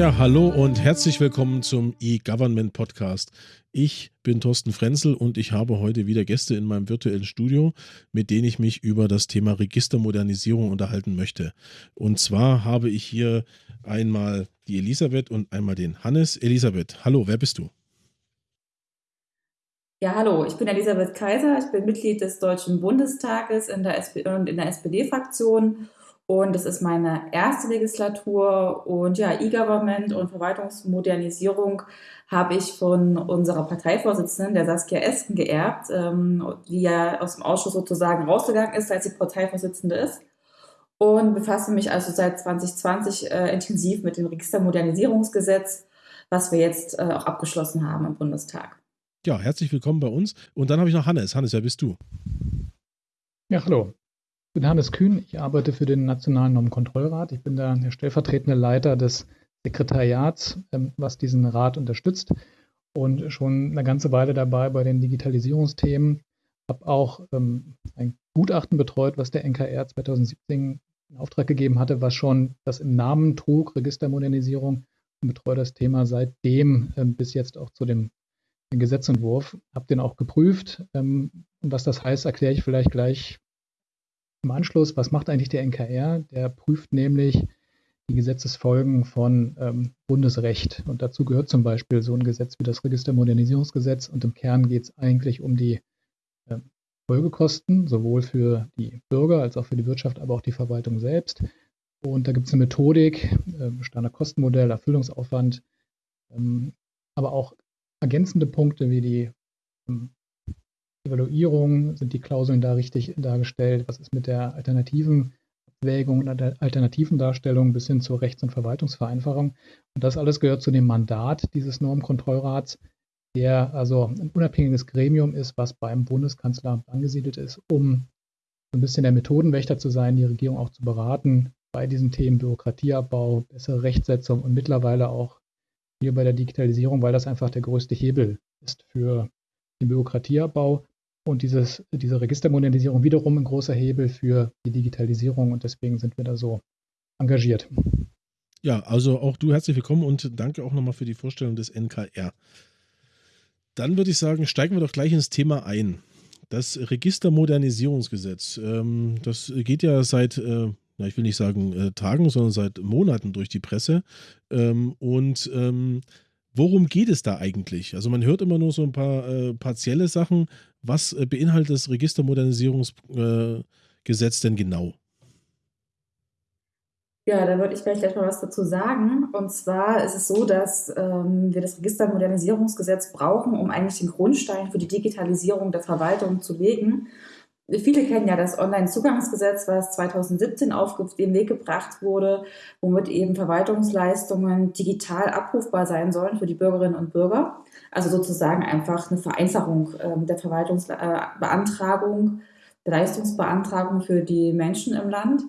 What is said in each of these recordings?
Ja, hallo und herzlich willkommen zum E-Government Podcast. Ich bin Thorsten Frenzel und ich habe heute wieder Gäste in meinem virtuellen Studio, mit denen ich mich über das Thema Registermodernisierung unterhalten möchte. Und zwar habe ich hier einmal die Elisabeth und einmal den Hannes. Elisabeth, hallo, wer bist du? Ja, hallo, ich bin Elisabeth Kaiser, ich bin Mitglied des Deutschen Bundestages in der und in der SPD-Fraktion und es ist meine erste Legislatur und ja, E-Government und Verwaltungsmodernisierung habe ich von unserer Parteivorsitzenden, der Saskia Esken, geerbt, ähm, die ja aus dem Ausschuss sozusagen rausgegangen ist, als sie Parteivorsitzende ist. Und befasse mich also seit 2020 äh, intensiv mit dem Registermodernisierungsgesetz, was wir jetzt äh, auch abgeschlossen haben im Bundestag. Ja, herzlich willkommen bei uns. Und dann habe ich noch Hannes. Hannes, wer bist du? Ja, hallo. Ich bin Hannes Kühn, ich arbeite für den Nationalen Normenkontrollrat. Ich bin da der stellvertretende Leiter des Sekretariats, ähm, was diesen Rat unterstützt und schon eine ganze Weile dabei bei den Digitalisierungsthemen. Habe auch ähm, ein Gutachten betreut, was der NKR 2017 in Auftrag gegeben hatte, was schon das im Namen trug, Registermodernisierung, und betreue das Thema seitdem ähm, bis jetzt auch zu dem Gesetzentwurf. Habe den auch geprüft. und was das heißt, erkläre ich vielleicht gleich im Anschluss, was macht eigentlich der NKR? Der prüft nämlich die Gesetzesfolgen von ähm, Bundesrecht. Und dazu gehört zum Beispiel so ein Gesetz wie das Registermodernisierungsgesetz. Und im Kern geht es eigentlich um die äh, Folgekosten, sowohl für die Bürger als auch für die Wirtschaft, aber auch die Verwaltung selbst. Und da gibt es eine Methodik, äh, Standardkostenmodell, Erfüllungsaufwand, ähm, aber auch ergänzende Punkte wie die ähm, Evaluierung, sind die Klauseln da richtig dargestellt, was ist mit der alternativen Abwägung und der alternativen Darstellung bis hin zur Rechts- und Verwaltungsvereinfachung. Und das alles gehört zu dem Mandat dieses Normkontrollrats, der also ein unabhängiges Gremium ist, was beim Bundeskanzleramt angesiedelt ist, um so ein bisschen der Methodenwächter zu sein, die Regierung auch zu beraten bei diesen Themen Bürokratieabbau, bessere Rechtsetzung und mittlerweile auch hier bei der Digitalisierung, weil das einfach der größte Hebel ist für den Bürokratieabbau und dieses, diese Registermodernisierung wiederum ein großer Hebel für die Digitalisierung und deswegen sind wir da so engagiert. Ja, also auch du herzlich willkommen und danke auch nochmal für die Vorstellung des NKR. Dann würde ich sagen, steigen wir doch gleich ins Thema ein. Das Registermodernisierungsgesetz, ähm, das geht ja seit, äh, ich will nicht sagen äh, Tagen, sondern seit Monaten durch die Presse. Ähm, und ähm, worum geht es da eigentlich? Also man hört immer nur so ein paar äh, partielle Sachen. Was äh, beinhaltet das Registermodernisierungsgesetz äh, denn genau? Ja, da würde ich gleich, gleich mal was dazu sagen. Und zwar ist es so, dass ähm, wir das Registermodernisierungsgesetz brauchen, um eigentlich den Grundstein für die Digitalisierung der Verwaltung zu legen. Viele kennen ja das Onlinezugangsgesetz, was 2017 auf den Weg gebracht wurde, womit eben Verwaltungsleistungen digital abrufbar sein sollen für die Bürgerinnen und Bürger. Also sozusagen einfach eine Vereinfachung äh, der Verwaltungsbeantragung, der Leistungsbeantragung für die Menschen im Land.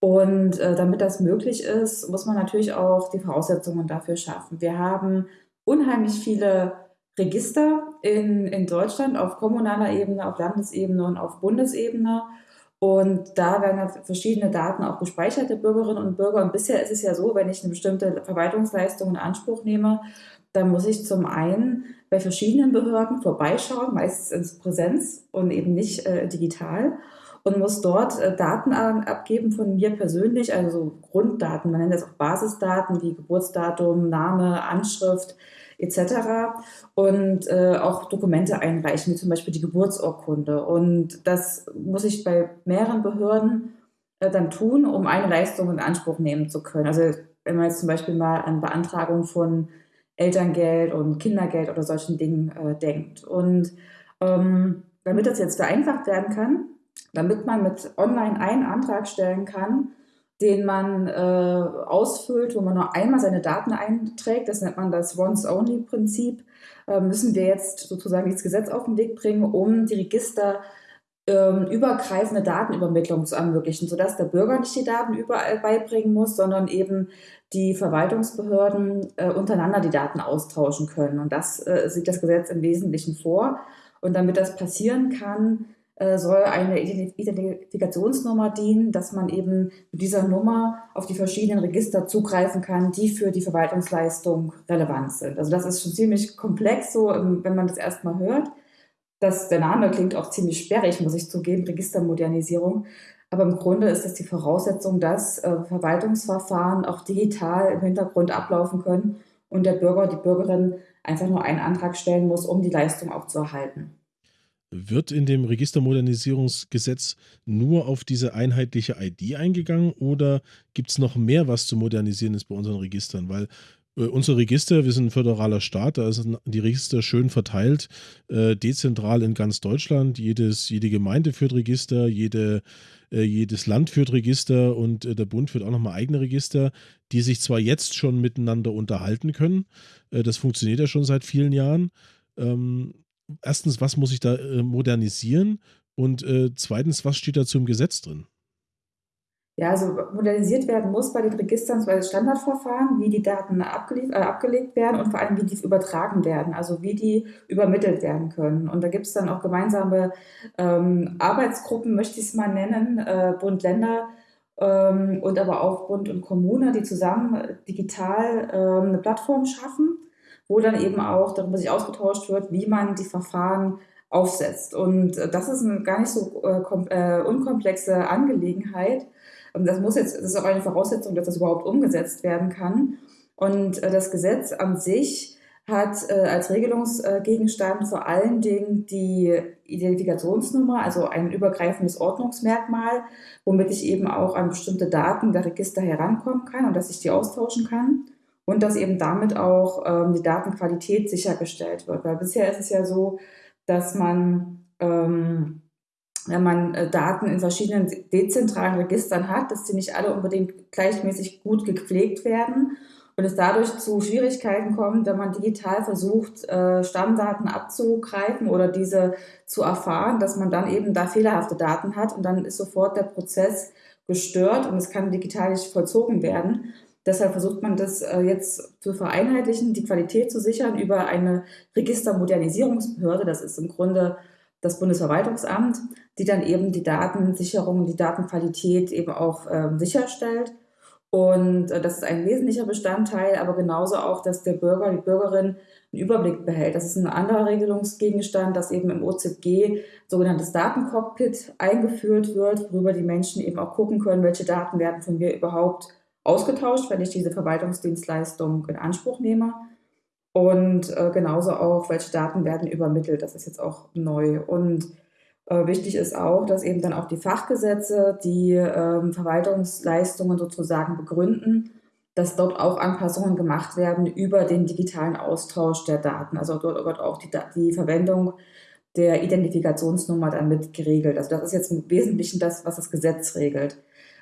Und äh, damit das möglich ist, muss man natürlich auch die Voraussetzungen dafür schaffen. Wir haben unheimlich viele Register in, in Deutschland auf kommunaler Ebene, auf Landesebene und auf Bundesebene. Und da werden verschiedene Daten auch gespeichert der Bürgerinnen und Bürger. Und bisher ist es ja so, wenn ich eine bestimmte Verwaltungsleistung in Anspruch nehme, dann muss ich zum einen bei verschiedenen Behörden vorbeischauen, meistens ins Präsenz und eben nicht äh, digital und muss dort äh, Daten abgeben von mir persönlich, also so Grunddaten, man nennt das auch Basisdaten wie Geburtsdatum, Name, Anschrift, etc. Und äh, auch Dokumente einreichen, wie zum Beispiel die Geburtsurkunde. Und das muss ich bei mehreren Behörden äh, dann tun, um eine Leistung in Anspruch nehmen zu können. Also wenn man jetzt zum Beispiel mal an Beantragung von Elterngeld und Kindergeld oder solchen Dingen äh, denkt. Und ähm, damit das jetzt vereinfacht werden kann, damit man mit online einen Antrag stellen kann, den man äh, ausfüllt, wo man nur einmal seine Daten einträgt. Das nennt man das Once-Only-Prinzip. Äh, müssen wir jetzt sozusagen dieses Gesetz auf den Weg bringen, um die Register ähm, übergreifende Datenübermittlung zu ermöglichen, sodass der Bürger nicht die Daten überall beibringen muss, sondern eben die Verwaltungsbehörden äh, untereinander die Daten austauschen können. Und das äh, sieht das Gesetz im Wesentlichen vor. Und damit das passieren kann, soll eine Identifikationsnummer dienen, dass man eben mit dieser Nummer auf die verschiedenen Register zugreifen kann, die für die Verwaltungsleistung relevant sind. Also das ist schon ziemlich komplex, so ähm, wenn man das erstmal hört. Das, der Name klingt auch ziemlich sperrig, muss ich zugeben, Registermodernisierung. Aber im Grunde ist das die Voraussetzung, dass äh, Verwaltungsverfahren auch digital im Hintergrund ablaufen können und der Bürger, die Bürgerin einfach nur einen Antrag stellen muss, um die Leistung auch zu erhalten. Wird in dem Registermodernisierungsgesetz nur auf diese einheitliche ID eingegangen oder gibt es noch mehr, was zu modernisieren ist bei unseren Registern? Weil äh, unsere Register, wir sind ein föderaler Staat, da sind die Register schön verteilt, äh, dezentral in ganz Deutschland. Jedes, jede Gemeinde führt Register, jede, äh, jedes Land führt Register und äh, der Bund führt auch nochmal eigene Register, die sich zwar jetzt schon miteinander unterhalten können, äh, das funktioniert ja schon seit vielen Jahren. Ähm, erstens, was muss ich da äh, modernisieren? Und äh, zweitens, was steht dazu im Gesetz drin? Ja, also modernisiert werden muss bei den Registern zwei Standardverfahren, wie die Daten abgelegt, äh, abgelegt werden und vor allem, wie die übertragen werden, also wie die übermittelt werden können. Und da gibt es dann auch gemeinsame ähm, Arbeitsgruppen, möchte ich es mal nennen, äh, Bund, Länder ähm, und aber auch Bund und Kommune, die zusammen digital äh, eine Plattform schaffen wo dann eben auch darüber sich ausgetauscht wird, wie man die Verfahren aufsetzt. Und äh, das ist eine gar nicht so äh, äh, unkomplexe Angelegenheit. Das muss jetzt, das ist auch eine Voraussetzung, dass das überhaupt umgesetzt werden kann. Und das Gesetz an sich hat als Regelungsgegenstand vor allen Dingen die Identifikationsnummer, also ein übergreifendes Ordnungsmerkmal, womit ich eben auch an bestimmte Daten der Register herankommen kann und dass ich die austauschen kann und dass eben damit auch ähm, die Datenqualität sichergestellt wird. Weil bisher ist es ja so, dass man, ähm, wenn man äh, Daten in verschiedenen dezentralen Registern hat, dass sie nicht alle unbedingt gleichmäßig gut gepflegt werden und es dadurch zu Schwierigkeiten kommt, wenn man digital versucht, äh, Stammdaten abzugreifen oder diese zu erfahren, dass man dann eben da fehlerhafte Daten hat und dann ist sofort der Prozess gestört und es kann digital nicht vollzogen werden. Deshalb versucht man das äh, jetzt zu vereinheitlichen, die Qualität zu sichern über eine Registermodernisierungsbehörde. Das ist im Grunde das Bundesverwaltungsamt, die dann eben die Datensicherung, die Datenqualität eben auch äh, sicherstellt. Und äh, das ist ein wesentlicher Bestandteil, aber genauso auch, dass der Bürger, die Bürgerin einen Überblick behält. Das ist ein anderer Regelungsgegenstand, dass eben im OZG sogenanntes Datencockpit eingeführt wird, worüber die Menschen eben auch gucken können, welche Daten werden von mir überhaupt ausgetauscht, wenn ich diese Verwaltungsdienstleistung in Anspruch nehme. Und äh, genauso auch, welche Daten werden übermittelt. Das ist jetzt auch neu. Und äh, wichtig ist auch, dass eben dann auch die Fachgesetze die ähm, Verwaltungsleistungen sozusagen begründen, dass dort auch Anpassungen gemacht werden über den digitalen Austausch der Daten. Also dort wird auch die, die Verwendung der Identifikationsnummer dann mit geregelt. Also das ist jetzt im Wesentlichen das, was das Gesetz regelt.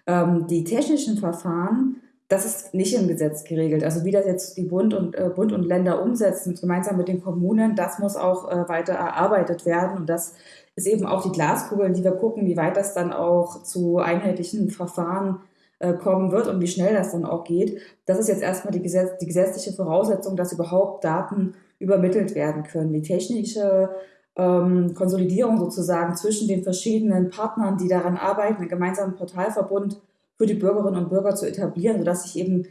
Ähm, die technischen Verfahren, das ist nicht im Gesetz geregelt. Also wie das jetzt die Bund und, äh, Bund und Länder umsetzen, gemeinsam mit den Kommunen, das muss auch äh, weiter erarbeitet werden. Und das ist eben auch die Glaskugel, die wir gucken, wie weit das dann auch zu einheitlichen Verfahren äh, kommen wird und wie schnell das dann auch geht. Das ist jetzt erstmal die, Gesetz die gesetzliche Voraussetzung, dass überhaupt Daten übermittelt werden können. Die technische ähm, Konsolidierung sozusagen zwischen den verschiedenen Partnern, die daran arbeiten, einen gemeinsamen Portalverbund für die Bürgerinnen und Bürger zu etablieren, sodass ich eben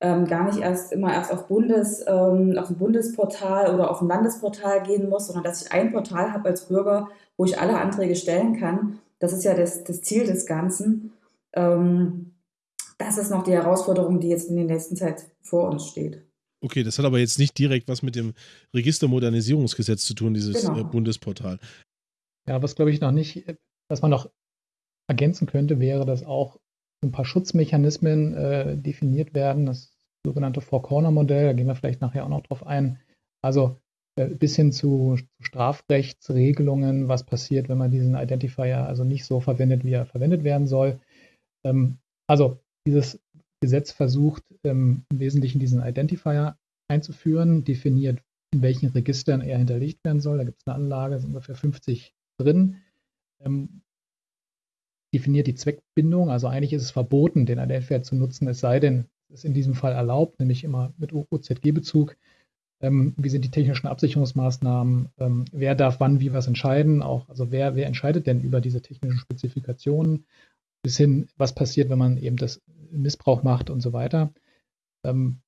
ähm, gar nicht erst immer erst auf Bundes, ähm, auf ein Bundesportal oder auf ein Landesportal gehen muss, sondern dass ich ein Portal habe als Bürger, wo ich alle Anträge stellen kann. Das ist ja das, das Ziel des Ganzen. Ähm, das ist noch die Herausforderung, die jetzt in der nächsten Zeit vor uns steht. Okay, das hat aber jetzt nicht direkt was mit dem Registermodernisierungsgesetz zu tun, dieses genau. äh, Bundesportal. Ja, was glaube ich noch nicht, was man noch ergänzen könnte, wäre, dass auch ein paar Schutzmechanismen äh, definiert werden, das sogenannte Four-Corner-Modell, da gehen wir vielleicht nachher auch noch drauf ein. Also äh, bis hin zu, zu Strafrechtsregelungen, was passiert, wenn man diesen Identifier also nicht so verwendet, wie er verwendet werden soll. Ähm, also dieses Gesetz versucht ähm, im Wesentlichen diesen Identifier einzuführen, definiert, in welchen Registern er hinterlegt werden soll. Da gibt es eine Anlage, sind ungefähr 50 drin. Ähm, definiert die Zweckbindung, also eigentlich ist es verboten, den Identifier zu nutzen, es sei denn, es ist in diesem Fall erlaubt, nämlich immer mit OZG-Bezug. ähm, wie sind die technischen Absicherungsmaßnahmen, ähm, wer darf wann wie was entscheiden, auch, also wer, wer entscheidet denn über diese technischen Spezifikationen, bis hin, was passiert, wenn man eben das Missbrauch macht und so weiter. Ähm,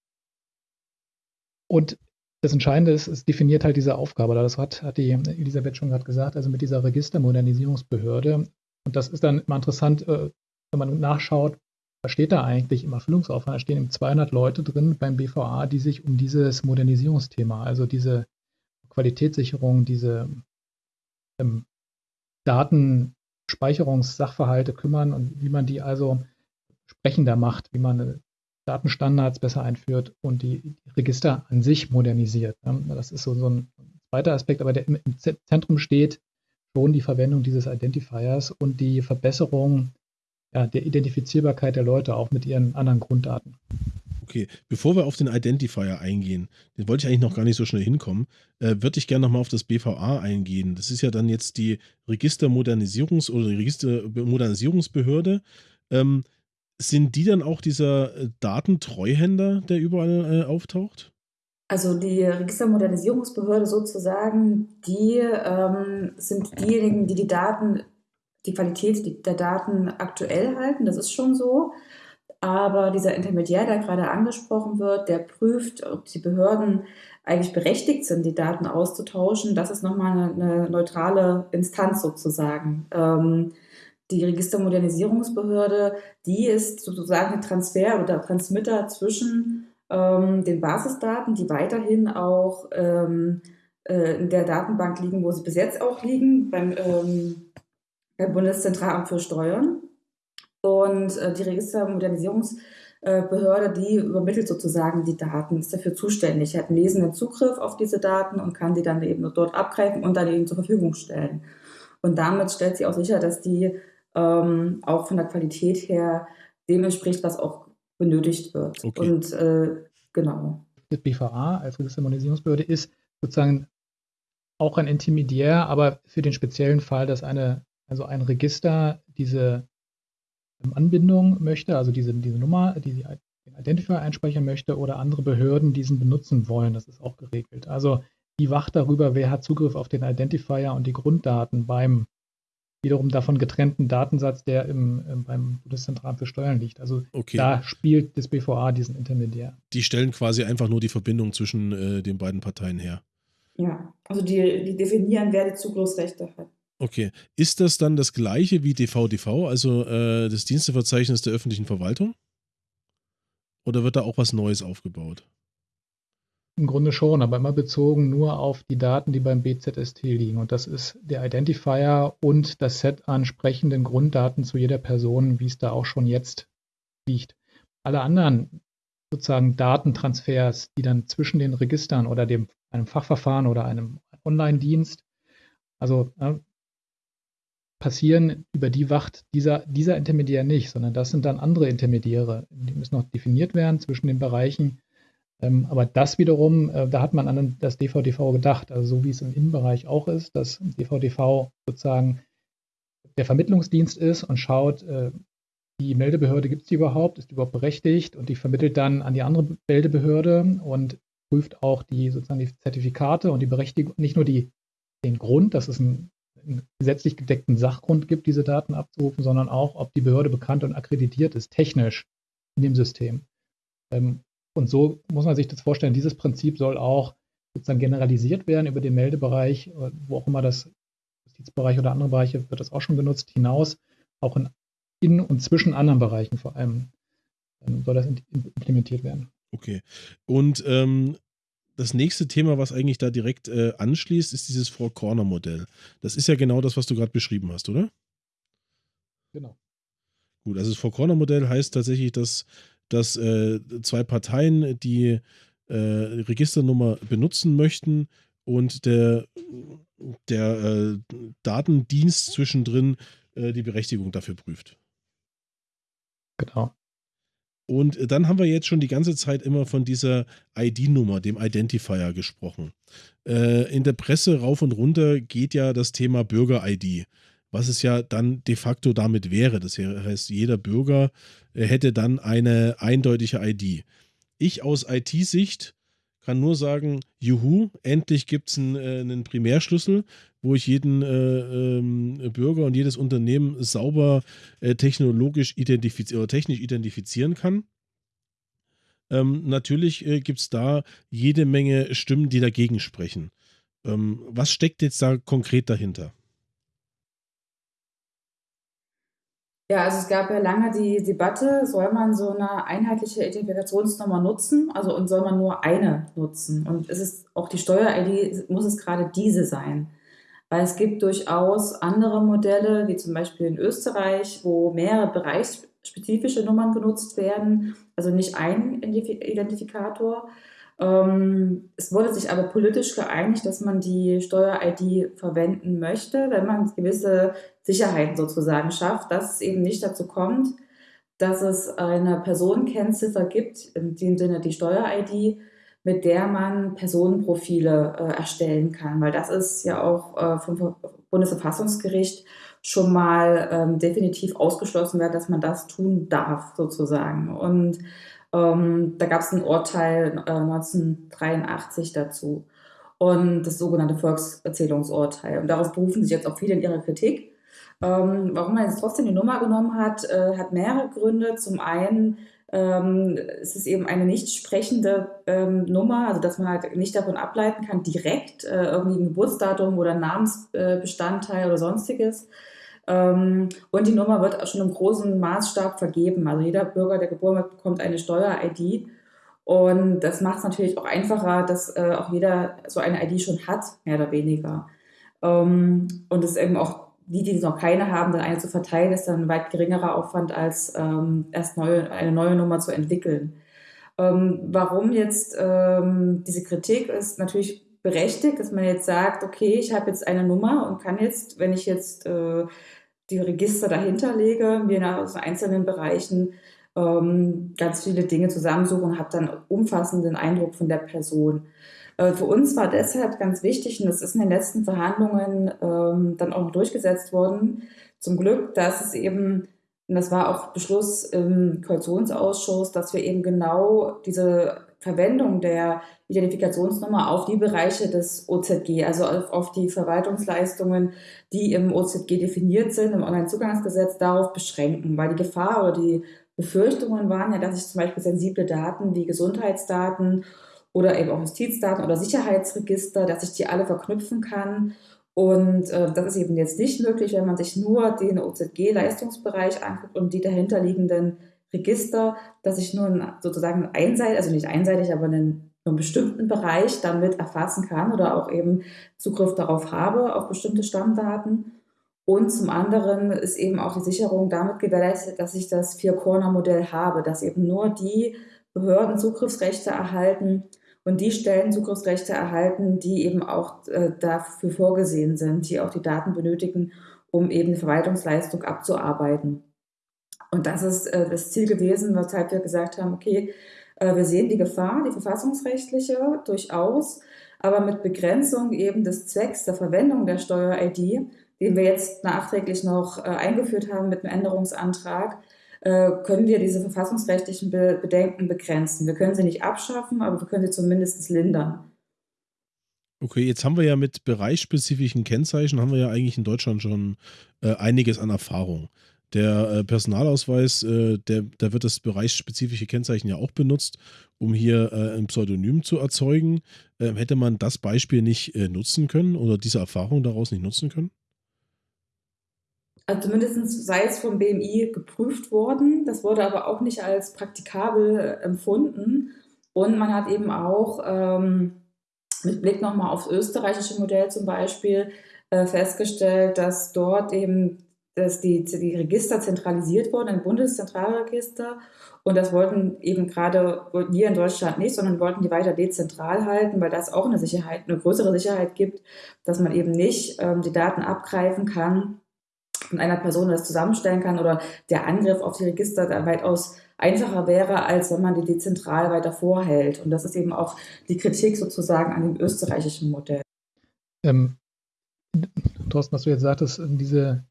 und das Entscheidende ist, es definiert halt diese Aufgabe. Das hat, hat die Elisabeth schon gerade gesagt, also mit dieser Registermodernisierungsbehörde. Und das ist dann immer interessant, äh, wenn man nachschaut, was steht da eigentlich im Erfüllungsaufwand? Da stehen eben 200 Leute drin beim BVA, die sich um dieses Modernisierungsthema, also diese Qualitätssicherung, diese ähm, Datenspeicherungssachverhalte kümmern und wie man die also sprechender macht, wie man äh, Datenstandards besser einführt und die Register an sich modernisiert. Das ist so, so ein zweiter Aspekt, aber der im Zentrum steht schon die Verwendung dieses Identifiers und die Verbesserung ja, der Identifizierbarkeit der Leute auch mit ihren anderen Grunddaten. Okay, bevor wir auf den Identifier eingehen, den wollte ich eigentlich noch gar nicht so schnell hinkommen, äh, würde ich gerne nochmal auf das BVA eingehen. Das ist ja dann jetzt die Registermodernisierungs- oder Registermodernisierungsbehörde. Ähm, sind die dann auch dieser äh, Datentreuhänder, der überall äh, auftaucht? Also die Registermodernisierungsbehörde sozusagen, die ähm, sind diejenigen, die die Daten die Qualität der Daten aktuell halten, das ist schon so. Aber dieser Intermediär, der gerade angesprochen wird, der prüft, ob die Behörden eigentlich berechtigt sind, die Daten auszutauschen. Das ist nochmal eine, eine neutrale Instanz sozusagen. Ähm, die Registermodernisierungsbehörde, die ist sozusagen ein Transfer oder Transmitter zwischen ähm, den Basisdaten, die weiterhin auch ähm, äh, in der Datenbank liegen, wo sie bis jetzt auch liegen, beim ähm, beim Bundeszentralamt für Steuern. Und äh, die Registermodernisierungsbehörde, die übermittelt sozusagen die Daten, ist dafür zuständig, hat einen lesenden Zugriff auf diese Daten und kann die dann eben dort abgreifen und dann eben zur Verfügung stellen. Und damit stellt sie auch sicher, dass die ähm, auch von der Qualität her dem entspricht, was auch benötigt wird. Okay. Und äh, genau. Das BVA als Registermodernisierungsbehörde ist sozusagen auch ein Intermediär, aber für den speziellen Fall, dass eine also ein Register diese ähm, Anbindung möchte, also diese, diese Nummer, die sie den Identifier einspeichern möchte oder andere Behörden diesen benutzen wollen. Das ist auch geregelt. Also die wacht darüber, wer hat Zugriff auf den Identifier und die Grunddaten beim wiederum davon getrennten Datensatz, der im, im beim Bundeszentralamt für Steuern liegt. Also okay. da spielt das BVA diesen Intermediär. Die stellen quasi einfach nur die Verbindung zwischen äh, den beiden Parteien her. Ja, also die, die definieren, wer die Zugriffsrechte hat. Okay. Ist das dann das gleiche wie DVDV, also äh, das Diensteverzeichnis der öffentlichen Verwaltung? Oder wird da auch was Neues aufgebaut? Im Grunde schon, aber immer bezogen nur auf die Daten, die beim BZST liegen. Und das ist der Identifier und das Set an sprechenden Grunddaten zu jeder Person, wie es da auch schon jetzt liegt. Alle anderen sozusagen Datentransfers, die dann zwischen den Registern oder dem, einem Fachverfahren oder einem Online-Dienst, also passieren, über die wacht dieser, dieser Intermediär nicht, sondern das sind dann andere Intermediäre. Die müssen noch definiert werden zwischen den Bereichen. Ähm, aber das wiederum, äh, da hat man an das DVDV gedacht, also so wie es im Innenbereich auch ist, dass DVDV sozusagen der Vermittlungsdienst ist und schaut, äh, die Meldebehörde gibt es die überhaupt, ist die überhaupt berechtigt und die vermittelt dann an die andere Meldebehörde und prüft auch die sozusagen die Zertifikate und die Berechtigung, nicht nur die, den Grund, dass es ein einen gesetzlich gedeckten Sachgrund gibt, diese Daten abzurufen, sondern auch, ob die Behörde bekannt und akkreditiert ist, technisch in dem System. Ähm, und so muss man sich das vorstellen. Dieses Prinzip soll auch sozusagen generalisiert werden über den Meldebereich, äh, wo auch immer das Justizbereich oder andere Bereiche wird das auch schon genutzt, hinaus, auch in, in und zwischen anderen Bereichen vor allem ähm, soll das implementiert werden. Okay. Und ähm, das nächste Thema, was eigentlich da direkt äh, anschließt, ist dieses Four-Corner-Modell. Das ist ja genau das, was du gerade beschrieben hast, oder? Genau. Gut, also das Four-Corner-Modell heißt tatsächlich, dass, dass äh, zwei Parteien die äh, Registernummer benutzen möchten und der, der äh, Datendienst zwischendrin äh, die Berechtigung dafür prüft. Genau. Und äh, dann haben wir jetzt schon die ganze Zeit immer von dieser ID-Nummer, dem Identifier, gesprochen. Äh, in der Presse rauf und runter geht ja das Thema Bürger-ID, was es ja dann de facto damit wäre. Das heißt, jeder Bürger äh, hätte dann eine eindeutige ID. Ich aus IT-Sicht kann nur sagen, juhu, endlich gibt es einen, äh, einen, Primärschlüssel, wo ich jeden äh, ähm, Bürger und jedes Unternehmen sauber äh, technologisch identifizieren oder technisch identifizieren kann. Ähm, natürlich äh, gibt es da jede Menge Stimmen, die dagegen sprechen. Ähm, was steckt jetzt da konkret dahinter? Ja, also es gab ja lange die Debatte, soll man so eine einheitliche Identifikationsnummer nutzen, also und soll man nur eine nutzen? Und ist es auch die Steuer-ID, muss es gerade diese sein? Weil es gibt durchaus andere Modelle, wie zum Beispiel in Österreich, wo mehrere bereichsspezifische Nummern genutzt werden, also nicht ein Identifikator. Ähm, es wurde sich aber politisch geeinigt, dass man die Steuer-ID verwenden möchte, wenn man gewisse Sicherheiten sozusagen schafft, dass es eben nicht dazu kommt, dass es eine Personenkennziffer gibt, in dem Sinne die Steuer-ID, mit der man Personenprofile äh, erstellen kann, weil das ist ja auch äh, vom Bundesverfassungsgericht schon mal ähm, definitiv ausgeschlossen wird, dass man das tun darf sozusagen. Und ähm, da gab es ein Urteil äh, 1983 dazu und das sogenannte Volkserzählungsurteil. Und darauf berufen sich jetzt auch viele in ihrer Kritik. Ähm, warum man jetzt trotzdem die Nummer genommen hat, äh, hat mehrere Gründe. Zum einen ähm, es ist eben eine nicht sprechende ähm, Nummer, also dass man halt nicht davon ableiten kann, direkt äh, irgendwie ein Geburtsdatum oder Namensbestandteil oder sonstiges. Ähm, und die Nummer wird auch schon im großen Maßstab vergeben. Also jeder Bürger, der geboren wird, bekommt eine Steuer-ID. Und das macht es natürlich auch einfacher, dass äh, auch jeder so eine ID schon hat, mehr oder weniger. Ähm, und es eben auch die, die noch keine haben, dann eine zu verteilen, ist dann ein weit geringerer Aufwand, als ähm, erst neue, eine neue Nummer zu entwickeln. Warum jetzt diese Kritik ist natürlich berechtigt, dass man jetzt sagt, okay, ich habe jetzt eine Nummer und kann jetzt, wenn ich jetzt äh, die Register dahinter lege, mir aus einzelnen Bereichen ähm, ganz viele Dinge zusammensuchen und habe dann umfassenden Eindruck von der Person. Äh, für uns war deshalb ganz wichtig, und das ist in den letzten Verhandlungen ähm, dann auch noch durchgesetzt worden, zum Glück, dass es eben, und das war auch Beschluss im Koalitionsausschuss, dass wir eben genau diese Verwendung der Identifikationsnummer auf die Bereiche des OZG, also auf, auf die Verwaltungsleistungen, die im OZG definiert sind, im Onlinezugangsgesetz, darauf beschränken, weil die Gefahr oder die Befürchtungen waren ja, dass ich zum Beispiel sensible Daten wie Gesundheitsdaten oder eben auch Justizdaten oder Sicherheitsregister, dass ich die alle verknüpfen kann. Und äh, das ist eben jetzt nicht möglich, wenn man sich nur den OZG-Leistungsbereich anguckt und die dahinterliegenden Register, dass ich nur sozusagen einseitig, also nicht einseitig, aber einen, einen bestimmten Bereich damit erfassen kann oder auch eben Zugriff darauf habe, auf bestimmte Stammdaten. Und zum anderen ist eben auch die Sicherung damit gewährleistet, dass ich das Vier-Corner-Modell habe, dass eben nur die Behörden Zugriffsrechte erhalten und die Stellen Zugriffsrechte erhalten, die eben auch äh, dafür vorgesehen sind, die auch die Daten benötigen, um eben Verwaltungsleistung abzuarbeiten. Und das ist äh, das Ziel gewesen, weshalb wir gesagt haben, okay, äh, wir sehen die Gefahr, die verfassungsrechtliche durchaus, aber mit Begrenzung eben des Zwecks der Verwendung der Steuer-ID, den wir jetzt nachträglich noch äh, eingeführt haben mit einem Änderungsantrag, äh, können wir diese verfassungsrechtlichen Be Bedenken begrenzen. Wir können sie nicht abschaffen, aber wir können sie zumindest lindern. Okay, jetzt haben wir ja mit bereichsspezifischen Kennzeichen, haben wir ja eigentlich in Deutschland schon äh, einiges an Erfahrung. Der äh, Personalausweis, äh, der, da wird das bereichsspezifische Kennzeichen ja auch benutzt, um hier äh, ein Pseudonym zu erzeugen. Ähm, hätte man das Beispiel nicht äh, nutzen können oder diese Erfahrung daraus nicht nutzen können? Also zumindest sei es vom BMI geprüft worden. Das wurde aber auch nicht als praktikabel äh, empfunden. Und man hat eben auch ähm, mit Blick nochmal aufs österreichische Modell zum Beispiel äh, festgestellt, dass dort eben dass die, die Register zentralisiert wurden, ein Bundeszentralregister. Und das wollten eben gerade wir in Deutschland nicht, sondern wollten die weiter dezentral halten, weil das auch eine Sicherheit, eine größere Sicherheit gibt, dass man eben nicht ähm, die Daten abgreifen kann von einer Person das zusammenstellen kann oder der Angriff auf die Register da weitaus einfacher wäre, als wenn man die dezentral weiter vorhält. Und das ist eben auch die Kritik sozusagen an dem österreichischen Modell. Ähm, Thorsten, was du jetzt sagtest, diese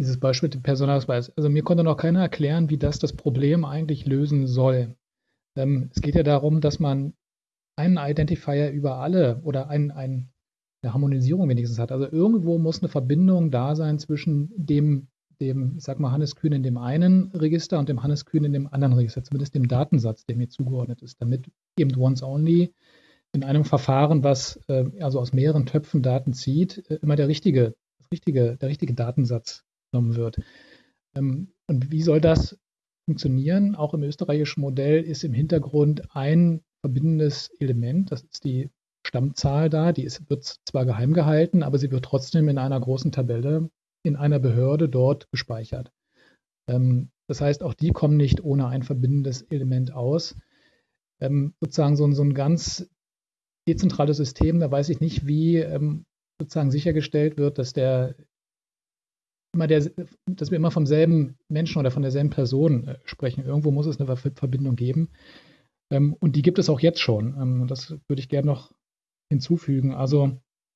dieses Beispiel mit dem Personalausweis. Also mir konnte noch keiner erklären, wie das das Problem eigentlich lösen soll. Ähm, es geht ja darum, dass man einen Identifier über alle oder ein, ein, eine Harmonisierung wenigstens hat. Also irgendwo muss eine Verbindung da sein zwischen dem, dem, ich sag mal, Hannes Kühn in dem einen Register und dem Hannes Kühn in dem anderen Register, zumindest dem Datensatz, der mir zugeordnet ist, damit eben once only in einem Verfahren, was äh, also aus mehreren Töpfen Daten zieht, äh, immer der richtige, richtige, der richtige Datensatz genommen wird. Ähm, und wie soll das funktionieren? Auch im österreichischen Modell ist im Hintergrund ein verbindendes Element, das ist die Stammzahl da, die ist, wird zwar geheim gehalten, aber sie wird trotzdem in einer großen Tabelle in einer Behörde dort gespeichert. Ähm, das heißt, auch die kommen nicht ohne ein verbindendes Element aus. Ähm, sozusagen so, so, ein ganz dezentrales System, da weiß ich nicht, wie ähm, sozusagen sichergestellt wird, dass der immer der, dass wir immer vom selben Menschen oder von derselben Person äh, sprechen. Irgendwo muss es eine Verbindung geben. Ähm, und die gibt es auch jetzt schon. Ähm, das würde ich gerne noch hinzufügen. Also,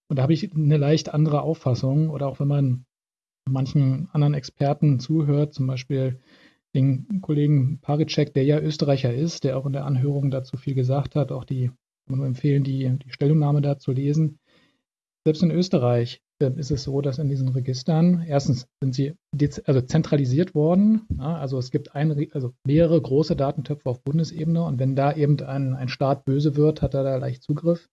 und da habe ich eine leicht andere Auffassung. Oder auch wenn man manchen anderen Experten zuhört, zum Beispiel den Kollegen Paricek, der ja Österreicher ist, der auch in der Anhörung dazu viel gesagt hat, auch die, kann nur empfehlen, die, die Stellungnahme da zu lesen. Selbst in Österreich ist es so, dass in diesen Registern erstens sind sie also zentralisiert worden. Ja, also es gibt ein, also mehrere große Datentöpfe auf Bundesebene und wenn da eben ein, ein Staat böse wird, hat er da leicht Zugriff.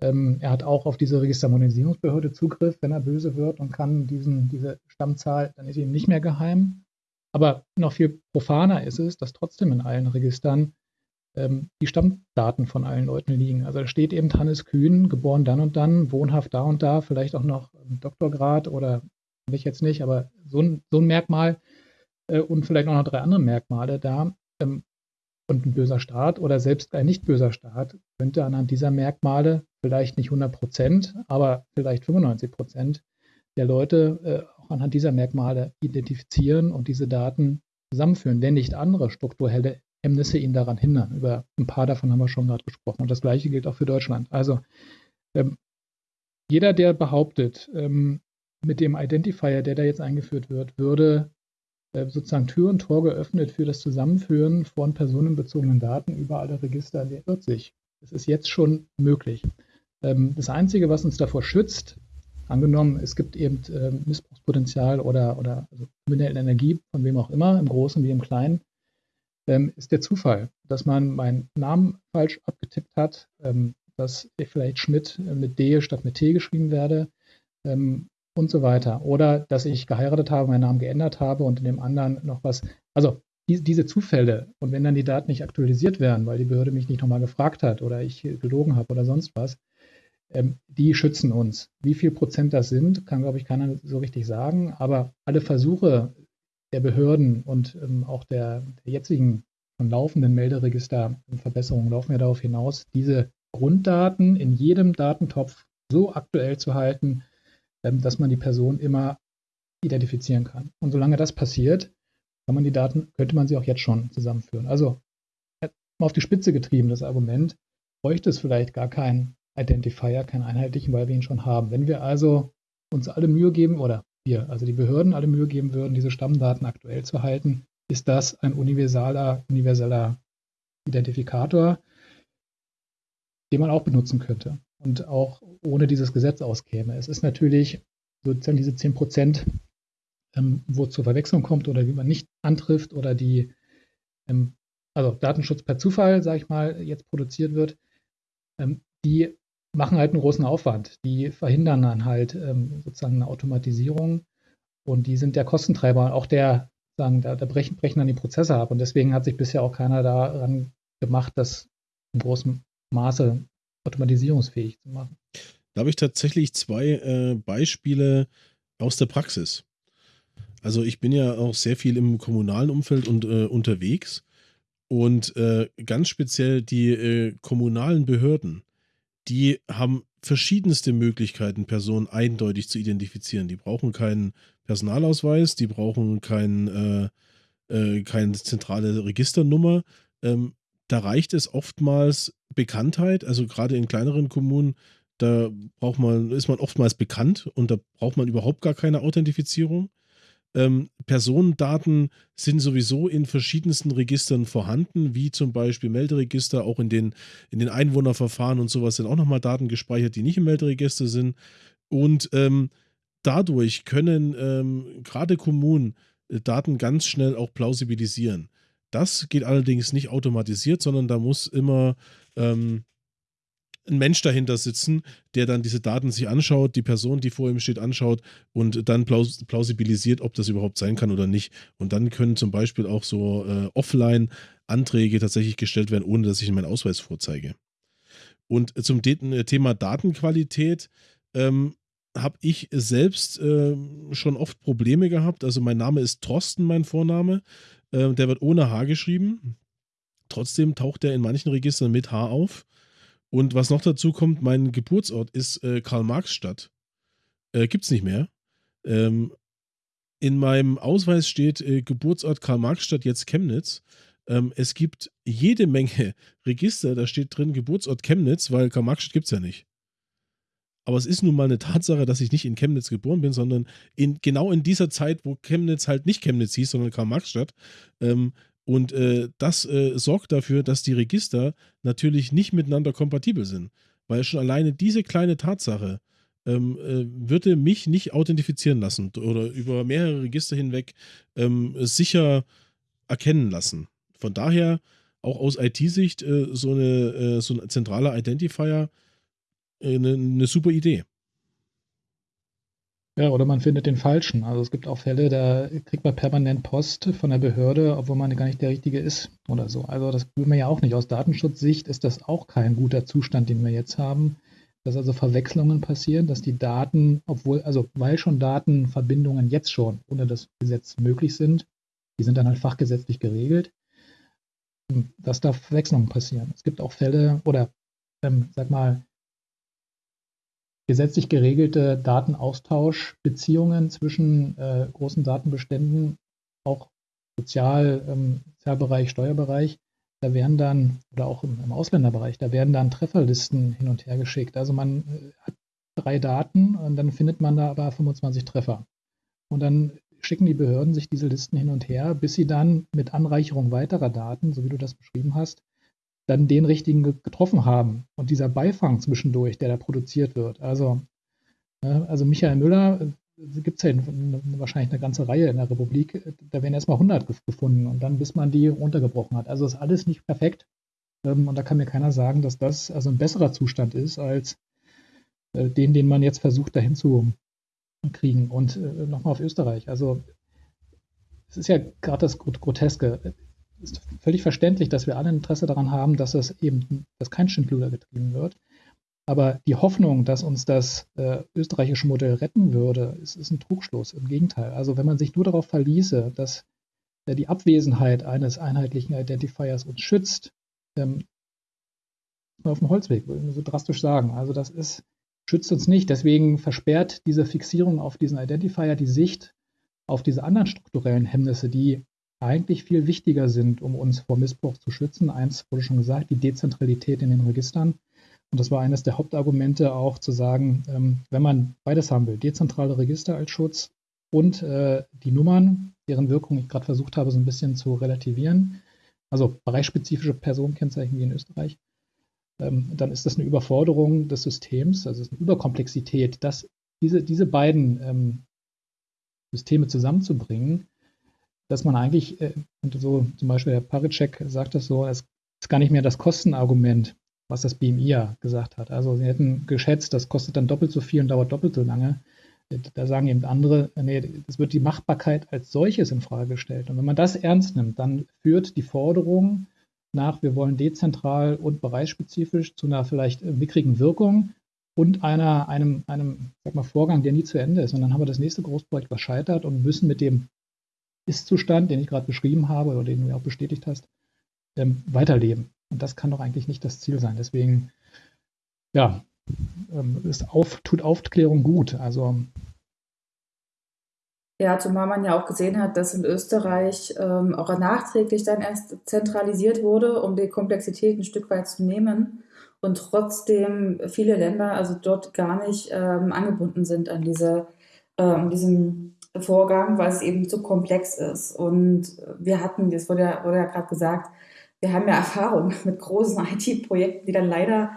Ähm, er hat auch auf diese Registermodernisierungsbehörde Zugriff, wenn er böse wird und kann diesen, diese Stammzahl, dann ist sie ihm nicht mehr geheim. Aber noch viel profaner ist es, dass trotzdem in allen Registern ähm, die Stammdaten von allen Leuten liegen. Also da steht eben Hannes Kühn, geboren dann und dann, wohnhaft da und da, vielleicht auch noch Doktorgrad oder ich jetzt nicht, aber so ein, so ein Merkmal äh, und vielleicht auch noch drei andere Merkmale da. Ähm, und ein böser Staat oder selbst ein nicht böser Staat könnte anhand dieser Merkmale vielleicht nicht 100 Prozent, aber vielleicht 95 Prozent der Leute äh, auch anhand dieser Merkmale identifizieren und diese Daten zusammenführen, wenn nicht andere strukturelle Hemmnisse ihn daran hindern. Über ein paar davon haben wir schon gerade gesprochen. Und das Gleiche gilt auch für Deutschland. Also ähm, jeder, der behauptet, ähm, mit dem Identifier, der da jetzt eingeführt wird, würde äh, sozusagen Tür und Tor geöffnet für das Zusammenführen von personenbezogenen Daten über alle Register, der irrt sich. Es ist jetzt schon möglich. Ähm, das Einzige, was uns davor schützt, angenommen, es gibt eben äh, Missbrauchspotenzial oder, oder also kriminelle Energie, von wem auch immer, im Großen wie im Kleinen, ähm, ist der Zufall, dass man meinen Namen falsch abgetippt hat, ähm, dass ich vielleicht Schmidt mit D statt mit T geschrieben werde ähm, und so weiter. Oder dass ich geheiratet habe, meinen Namen geändert habe und in dem anderen noch was. Also die, diese Zufälle und wenn dann die Daten nicht aktualisiert werden, weil die Behörde mich nicht nochmal gefragt hat oder ich gelogen habe oder sonst was, ähm, die schützen uns. Wie viel Prozent das sind, kann, glaube ich, keiner so richtig sagen. Aber alle Versuche, der Behörden und ähm, auch der, der jetzigen von laufenden Melderegisterverbesserungen laufen ja darauf hinaus, diese Grunddaten in jedem Datentopf so aktuell zu halten, ähm, dass man die Person immer identifizieren kann. Und solange das passiert, kann man die Daten, könnte man sie auch jetzt schon zusammenführen. Also mal auf die Spitze getrieben, das Argument, bräuchte es vielleicht gar keinen Identifier, keinen einheitlichen, weil wir ihn schon haben. Wenn wir also uns alle Mühe geben oder wir, also die Behörden, alle Mühe geben würden, diese Stammdaten aktuell zu halten, ist das ein universaler, universeller Identifikator, den man auch benutzen könnte und auch ohne dieses Gesetz auskäme. Es ist natürlich sozusagen diese 10 Prozent, ähm, wo es zur Verwechslung kommt oder wie man nicht antrifft oder die, ähm, also Datenschutz per Zufall, sage ich mal, jetzt produziert wird, ähm, die machen halt einen großen Aufwand. Die verhindern dann halt ähm, sozusagen eine Automatisierung und die sind der Kostentreiber, auch der, sagen, da, da brechen, brechen dann die Prozesse ab. Und deswegen hat sich bisher auch keiner daran gemacht, das in großem Maße automatisierungsfähig zu machen. Da habe ich tatsächlich zwei äh, Beispiele aus der Praxis. Also ich bin ja auch sehr viel im kommunalen Umfeld und äh, unterwegs und äh, ganz speziell die äh, kommunalen Behörden die haben verschiedenste Möglichkeiten, Personen eindeutig zu identifizieren. Die brauchen keinen Personalausweis, die brauchen kein, äh, äh, keine zentrale Registernummer. Ähm, da reicht es oftmals Bekanntheit, also gerade in kleineren Kommunen, da braucht man, ist man oftmals bekannt und da braucht man überhaupt gar keine Authentifizierung. Ähm, Personendaten sind sowieso in verschiedensten Registern vorhanden, wie zum Beispiel Melderegister, auch in den, in den Einwohnerverfahren und sowas sind auch nochmal Daten gespeichert, die nicht im Melderegister sind. Und ähm, dadurch können ähm, gerade Kommunen äh, Daten ganz schnell auch plausibilisieren. Das geht allerdings nicht automatisiert, sondern da muss immer ähm, ein Mensch dahinter sitzen, der dann diese Daten sich anschaut, die Person, die vor ihm steht, anschaut und dann plaus plausibilisiert, ob das überhaupt sein kann oder nicht. Und dann können zum Beispiel auch so äh, Offline-Anträge tatsächlich gestellt werden, ohne dass ich meinen Ausweis vorzeige. Und zum äh, Thema Datenqualität ähm, habe ich selbst äh, schon oft Probleme gehabt. Also mein Name ist Thorsten, mein Vorname. Äh, der wird ohne H geschrieben. Trotzdem taucht er in manchen Registern mit H auf. Und was noch dazu kommt, mein Geburtsort ist äh, Karl-Marx-Stadt. Äh, Gibt es nicht mehr. Ähm, in meinem Ausweis steht äh, Geburtsort Karl-Marx-Stadt, jetzt Chemnitz. Ähm, es gibt jede Menge Register, da steht drin Geburtsort Chemnitz, weil Karl-Marx-Stadt gibt es ja nicht. Aber es ist nun mal eine Tatsache, dass ich nicht in Chemnitz geboren bin, sondern in, genau in dieser Zeit, wo Chemnitz halt nicht Chemnitz hieß, sondern Karl-Marx-Stadt. Ähm, und äh, das äh, sorgt dafür, dass die Register natürlich nicht miteinander kompatibel sind. Weil schon alleine diese kleine Tatsache ähm, äh, würde mich nicht authentifizieren lassen oder über mehrere Register hinweg ähm, sicher erkennen lassen. Von daher auch aus IT-Sicht äh, so, eine, äh, so ein zentraler Identifier eine, äh, eine super Idee. Ja, oder man findet den falschen. Also es gibt auch Fälle, da kriegt man permanent Post von der Behörde, obwohl man gar nicht der Richtige ist oder so. Also das will man ja auch nicht. Aus Datenschutzsicht ist das auch kein guter Zustand, den wir jetzt haben. Dass also Verwechslungen passieren, dass die Daten, obwohl, also weil schon Datenverbindungen jetzt schon ohne das Gesetz möglich sind, die sind dann halt fachgesetzlich geregelt, dass da Verwechslungen passieren. Es gibt auch Fälle oder, ähm, sag mal, gesetzlich geregelte Datenaustauschbeziehungen zwischen äh, großen Datenbeständen, auch Sozial, ähm, Sozialbereich, Steuerbereich, da werden dann, oder auch im, im, Ausländerbereich, da werden dann Trefferlisten hin und her geschickt. Also man äh, hat drei Daten und dann findet man da aber 25 Treffer. Und dann schicken die Behörden sich diese Listen hin und her, bis sie dann mit Anreicherung weiterer Daten, so wie du das beschrieben hast, dann den richtigen getroffen haben. Und dieser Beifang zwischendurch, der da produziert wird. Also, also Michael Müller, äh, gibt es ja wahrscheinlich eine ganze Reihe in der Republik, da werden erstmal 100 gefunden und dann bis man die runtergebrochen hat. Also ist alles nicht perfekt. Ähm, und da kann mir keiner sagen, dass das also ein besserer Zustand ist als äh, den, den man jetzt versucht dahin zu kriegen. Und äh, nochmal auf Österreich. Also es ist ja gerade das Groteske ist völlig verständlich, dass wir alle Interesse daran haben, dass es eben, dass kein Schindluder getrieben wird. Aber die Hoffnung, dass uns das äh, österreichische Modell retten würde, ist, ist, ein Trugschluss. Im Gegenteil. Also wenn man sich nur darauf verließe, dass äh, die Abwesenheit eines einheitlichen Identifiers uns schützt, ähm, auf dem Holzweg, würde ich so drastisch sagen. Also das ist, schützt uns nicht. Deswegen versperrt diese Fixierung auf diesen Identifier die Sicht auf diese anderen strukturellen Hemmnisse, die eigentlich viel wichtiger sind, um uns vor Missbrauch zu schützen. Eins wurde schon gesagt, die Dezentralität in den Registern. Und das war eines der Hauptargumente auch zu sagen, ähm, wenn man beides haben will, dezentrale Register als Schutz und äh, die Nummern, deren Wirkung ich gerade versucht habe, so ein bisschen zu relativieren, also bereichsspezifische Personenkennzeichen wie in Österreich, ähm, dann ist das eine Überforderung des Systems, also eine Überkomplexität, dass diese, diese beiden ähm, Systeme zusammenzubringen, dass man eigentlich, äh, und so zum Beispiel Herr Paricek sagt das so, es ist gar nicht mehr das Kostenargument, was das BMI ja gesagt hat. Also sie hätten geschätzt, das kostet dann doppelt so viel und dauert doppelt so lange. Da sagen eben andere, nee, es wird die Machbarkeit als solches in Frage gestellt. Und wenn man das ernst nimmt, dann führt die Forderung nach, wir wollen dezentral und bereichsspezifisch zu einer vielleicht mickrigen Wirkung und einer, einem, einem sag mal, Vorgang, der nie zu Ende ist. Und dann haben wir das nächste Großprojekt, was scheitert und müssen mit dem ist-Zustand, den ich gerade beschrieben habe oder den du ja auch bestätigt hast, ähm, weiterleben. Und das kann doch eigentlich nicht das Ziel sein. Deswegen, ja, ähm, ist auf, tut Aufklärung gut. Also ja, zumal man ja auch gesehen hat, dass in Österreich ähm, auch nachträglich dann erst zentralisiert wurde, um die Komplexität ein Stück weit zu nehmen und trotzdem viele Länder also dort gar nicht ähm, angebunden sind an diese, äh, diesem Vorgang, weil es eben zu komplex ist. Und wir hatten, das wurde ja, wurde ja gerade gesagt, wir haben ja Erfahrung mit großen IT-Projekten, die dann leider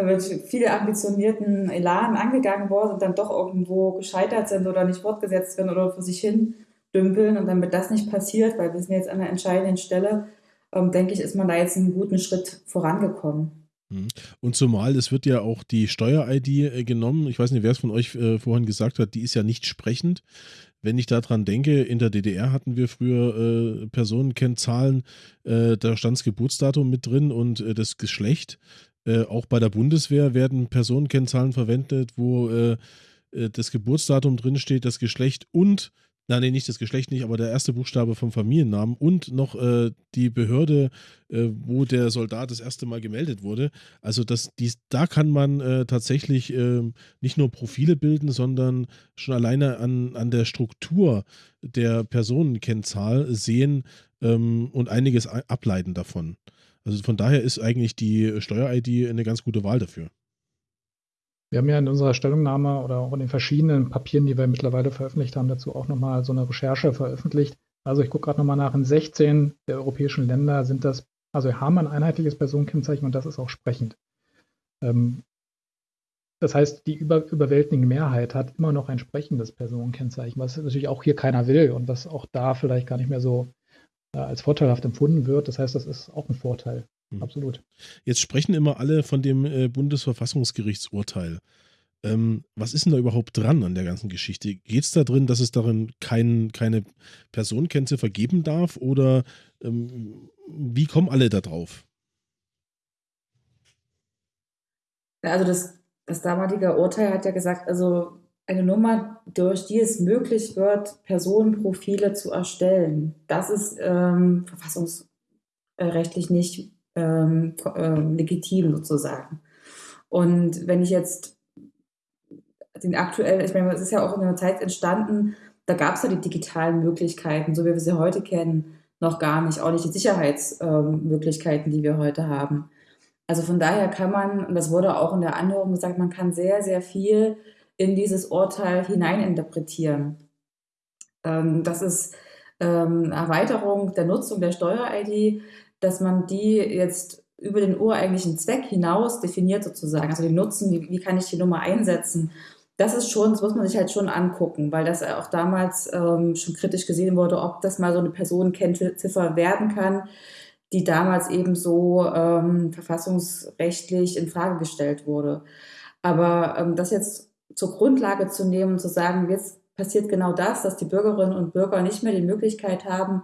mit vielen ambitionierten Elan angegangen worden und dann doch irgendwo gescheitert sind oder nicht fortgesetzt werden oder vor sich hin dümpeln. Und damit das nicht passiert, weil wir sind jetzt an der entscheidenden Stelle, ähm, denke ich, ist man da jetzt einen guten Schritt vorangekommen. Mhm. Und zumal es wird ja auch die Steuer-ID äh, genommen. Ich weiß nicht, wer es von euch äh, vorhin gesagt hat, die ist ja nicht sprechend. Wenn ich daran denke, in der DDR hatten wir früher äh, Personenkennzahlen, äh, da stand das Geburtsdatum mit drin und äh, das Geschlecht. Äh, auch bei der Bundeswehr werden Personenkennzahlen verwendet, wo das Geburtsdatum drinsteht, das Geschlecht und Nein, nee, nicht das Geschlecht nicht, aber der erste Buchstabe vom Familiennamen und noch äh, die Behörde, äh, wo der Soldat das erste Mal gemeldet wurde. Also das, dies, da kann man äh, tatsächlich ähm, nicht nur Profile bilden, sondern schon alleine an, an der Struktur der Personenkennzahl sehen ähm, und einiges ableiten davon. Also von daher ist eigentlich die Steuer-ID eine ganz gute Wahl dafür. Wir haben ja in unserer Stellungnahme oder auch in den verschiedenen Papieren, die wir mittlerweile veröffentlicht haben, dazu auch nochmal so eine Recherche veröffentlicht. Also ich gucke gerade nochmal nach, in 16 der europäischen Länder sind das, also haben wir ein einheitliches Personenkennzeichen und das ist auch sprechend. Ähm, das heißt, die über, überwältigende Mehrheit hat immer noch ein sprechendes Personenkennzeichen, was natürlich auch hier keiner will und was auch da vielleicht gar nicht mehr so äh, als vorteilhaft empfunden wird. Das heißt, das ist auch ein Vorteil. Mhm. Absolut. Jetzt sprechen immer alle von dem äh, Bundesverfassungsgerichtsurteil. Ähm, was ist denn da überhaupt dran an der ganzen Geschichte? Geht es da drin, dass es darin kein, keine Personenkennziffer geben darf oder ähm, wie kommen alle da drauf? Also das, das damalige Urteil hat ja gesagt, also eine Nummer, durch die es möglich wird, Personenprofile zu erstellen, das ist ähm, verfassungsrechtlich nicht ähm, äh, legitim sozusagen. Und wenn ich jetzt den aktuellen, ich meine, es ist ja auch in einer Zeit entstanden, da gab es ja die digitalen Möglichkeiten, so wie wir sie heute kennen, noch gar nicht, auch nicht die Sicherheitsmöglichkeiten, ähm, die wir heute haben. Also von daher kann man, und das wurde auch in der Anhörung gesagt, man kann sehr, sehr viel in dieses Urteil hineininterpretieren. Ähm, das ist ähm, Erweiterung der Nutzung der Steuer-ID dass man die jetzt über den ureigentlichen Zweck hinaus definiert sozusagen, also den Nutzen, wie, wie kann ich die Nummer einsetzen, das ist schon, das muss man sich halt schon angucken, weil das auch damals ähm, schon kritisch gesehen wurde, ob das mal so eine Personenkennziffer werden kann, die damals eben so ähm, verfassungsrechtlich in Frage gestellt wurde. Aber ähm, das jetzt zur Grundlage zu nehmen und zu sagen, jetzt passiert genau das, dass die Bürgerinnen und Bürger nicht mehr die Möglichkeit haben,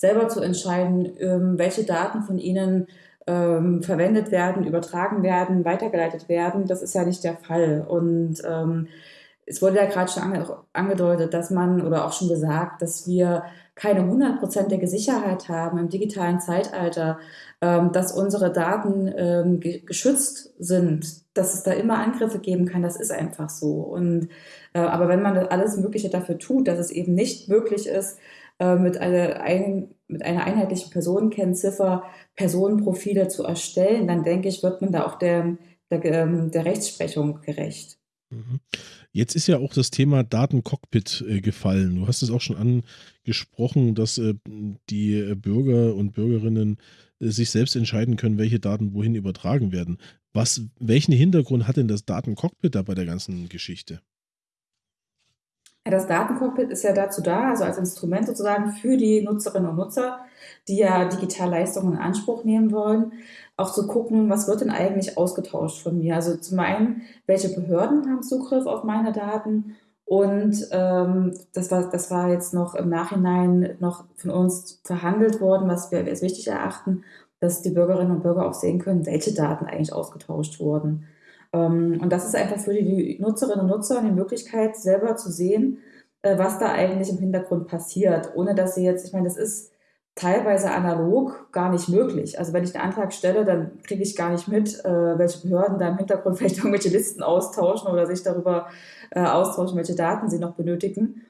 selber zu entscheiden, ähm, welche Daten von ihnen ähm, verwendet werden, übertragen werden, weitergeleitet werden. Das ist ja nicht der Fall. Und ähm, es wurde ja gerade schon ange angedeutet, dass man oder auch schon gesagt, dass wir keine hundertprozentige Sicherheit haben im digitalen Zeitalter, dass unsere Daten ge geschützt sind, dass es da immer Angriffe geben kann. Das ist einfach so. Und äh, aber wenn man alles Mögliche dafür tut, dass es eben nicht möglich ist, äh, mit, einer, ein, mit einer einheitlichen Personenkennziffer Personenprofile zu erstellen, dann denke ich, wird man da auch der, der, ähm, der Rechtsprechung gerecht. Mhm. Jetzt ist ja auch das Thema Datencockpit äh, gefallen. Du hast es auch schon angesprochen, dass äh, die Bürger und Bürgerinnen sich selbst entscheiden können, welche Daten wohin übertragen werden. Was, welchen Hintergrund hat denn das Datencockpit da bei der ganzen Geschichte? Das Datencockpit ist ja dazu da, also als Instrument sozusagen für die Nutzerinnen und Nutzer, die ja Digitalleistungen in Anspruch nehmen wollen, auch zu gucken, was wird denn eigentlich ausgetauscht von mir. Also zum einen, welche Behörden haben Zugriff auf meine Daten und ähm, das, war, das war jetzt noch im Nachhinein noch von uns verhandelt worden, was wir als wichtig erachten, dass die Bürgerinnen und Bürger auch sehen können, welche Daten eigentlich ausgetauscht wurden. Ähm, und das ist einfach für die Nutzerinnen und Nutzer die Möglichkeit, selber zu sehen, äh, was da eigentlich im Hintergrund passiert, ohne dass sie jetzt, ich meine, das ist teilweise analog gar nicht möglich. Also wenn ich einen Antrag stelle, dann kriege ich gar nicht mit, äh, welche Behörden da im Hintergrund vielleicht irgendwelche Listen austauschen oder sich darüber äh, austauschen, welche Daten sie noch benötigen.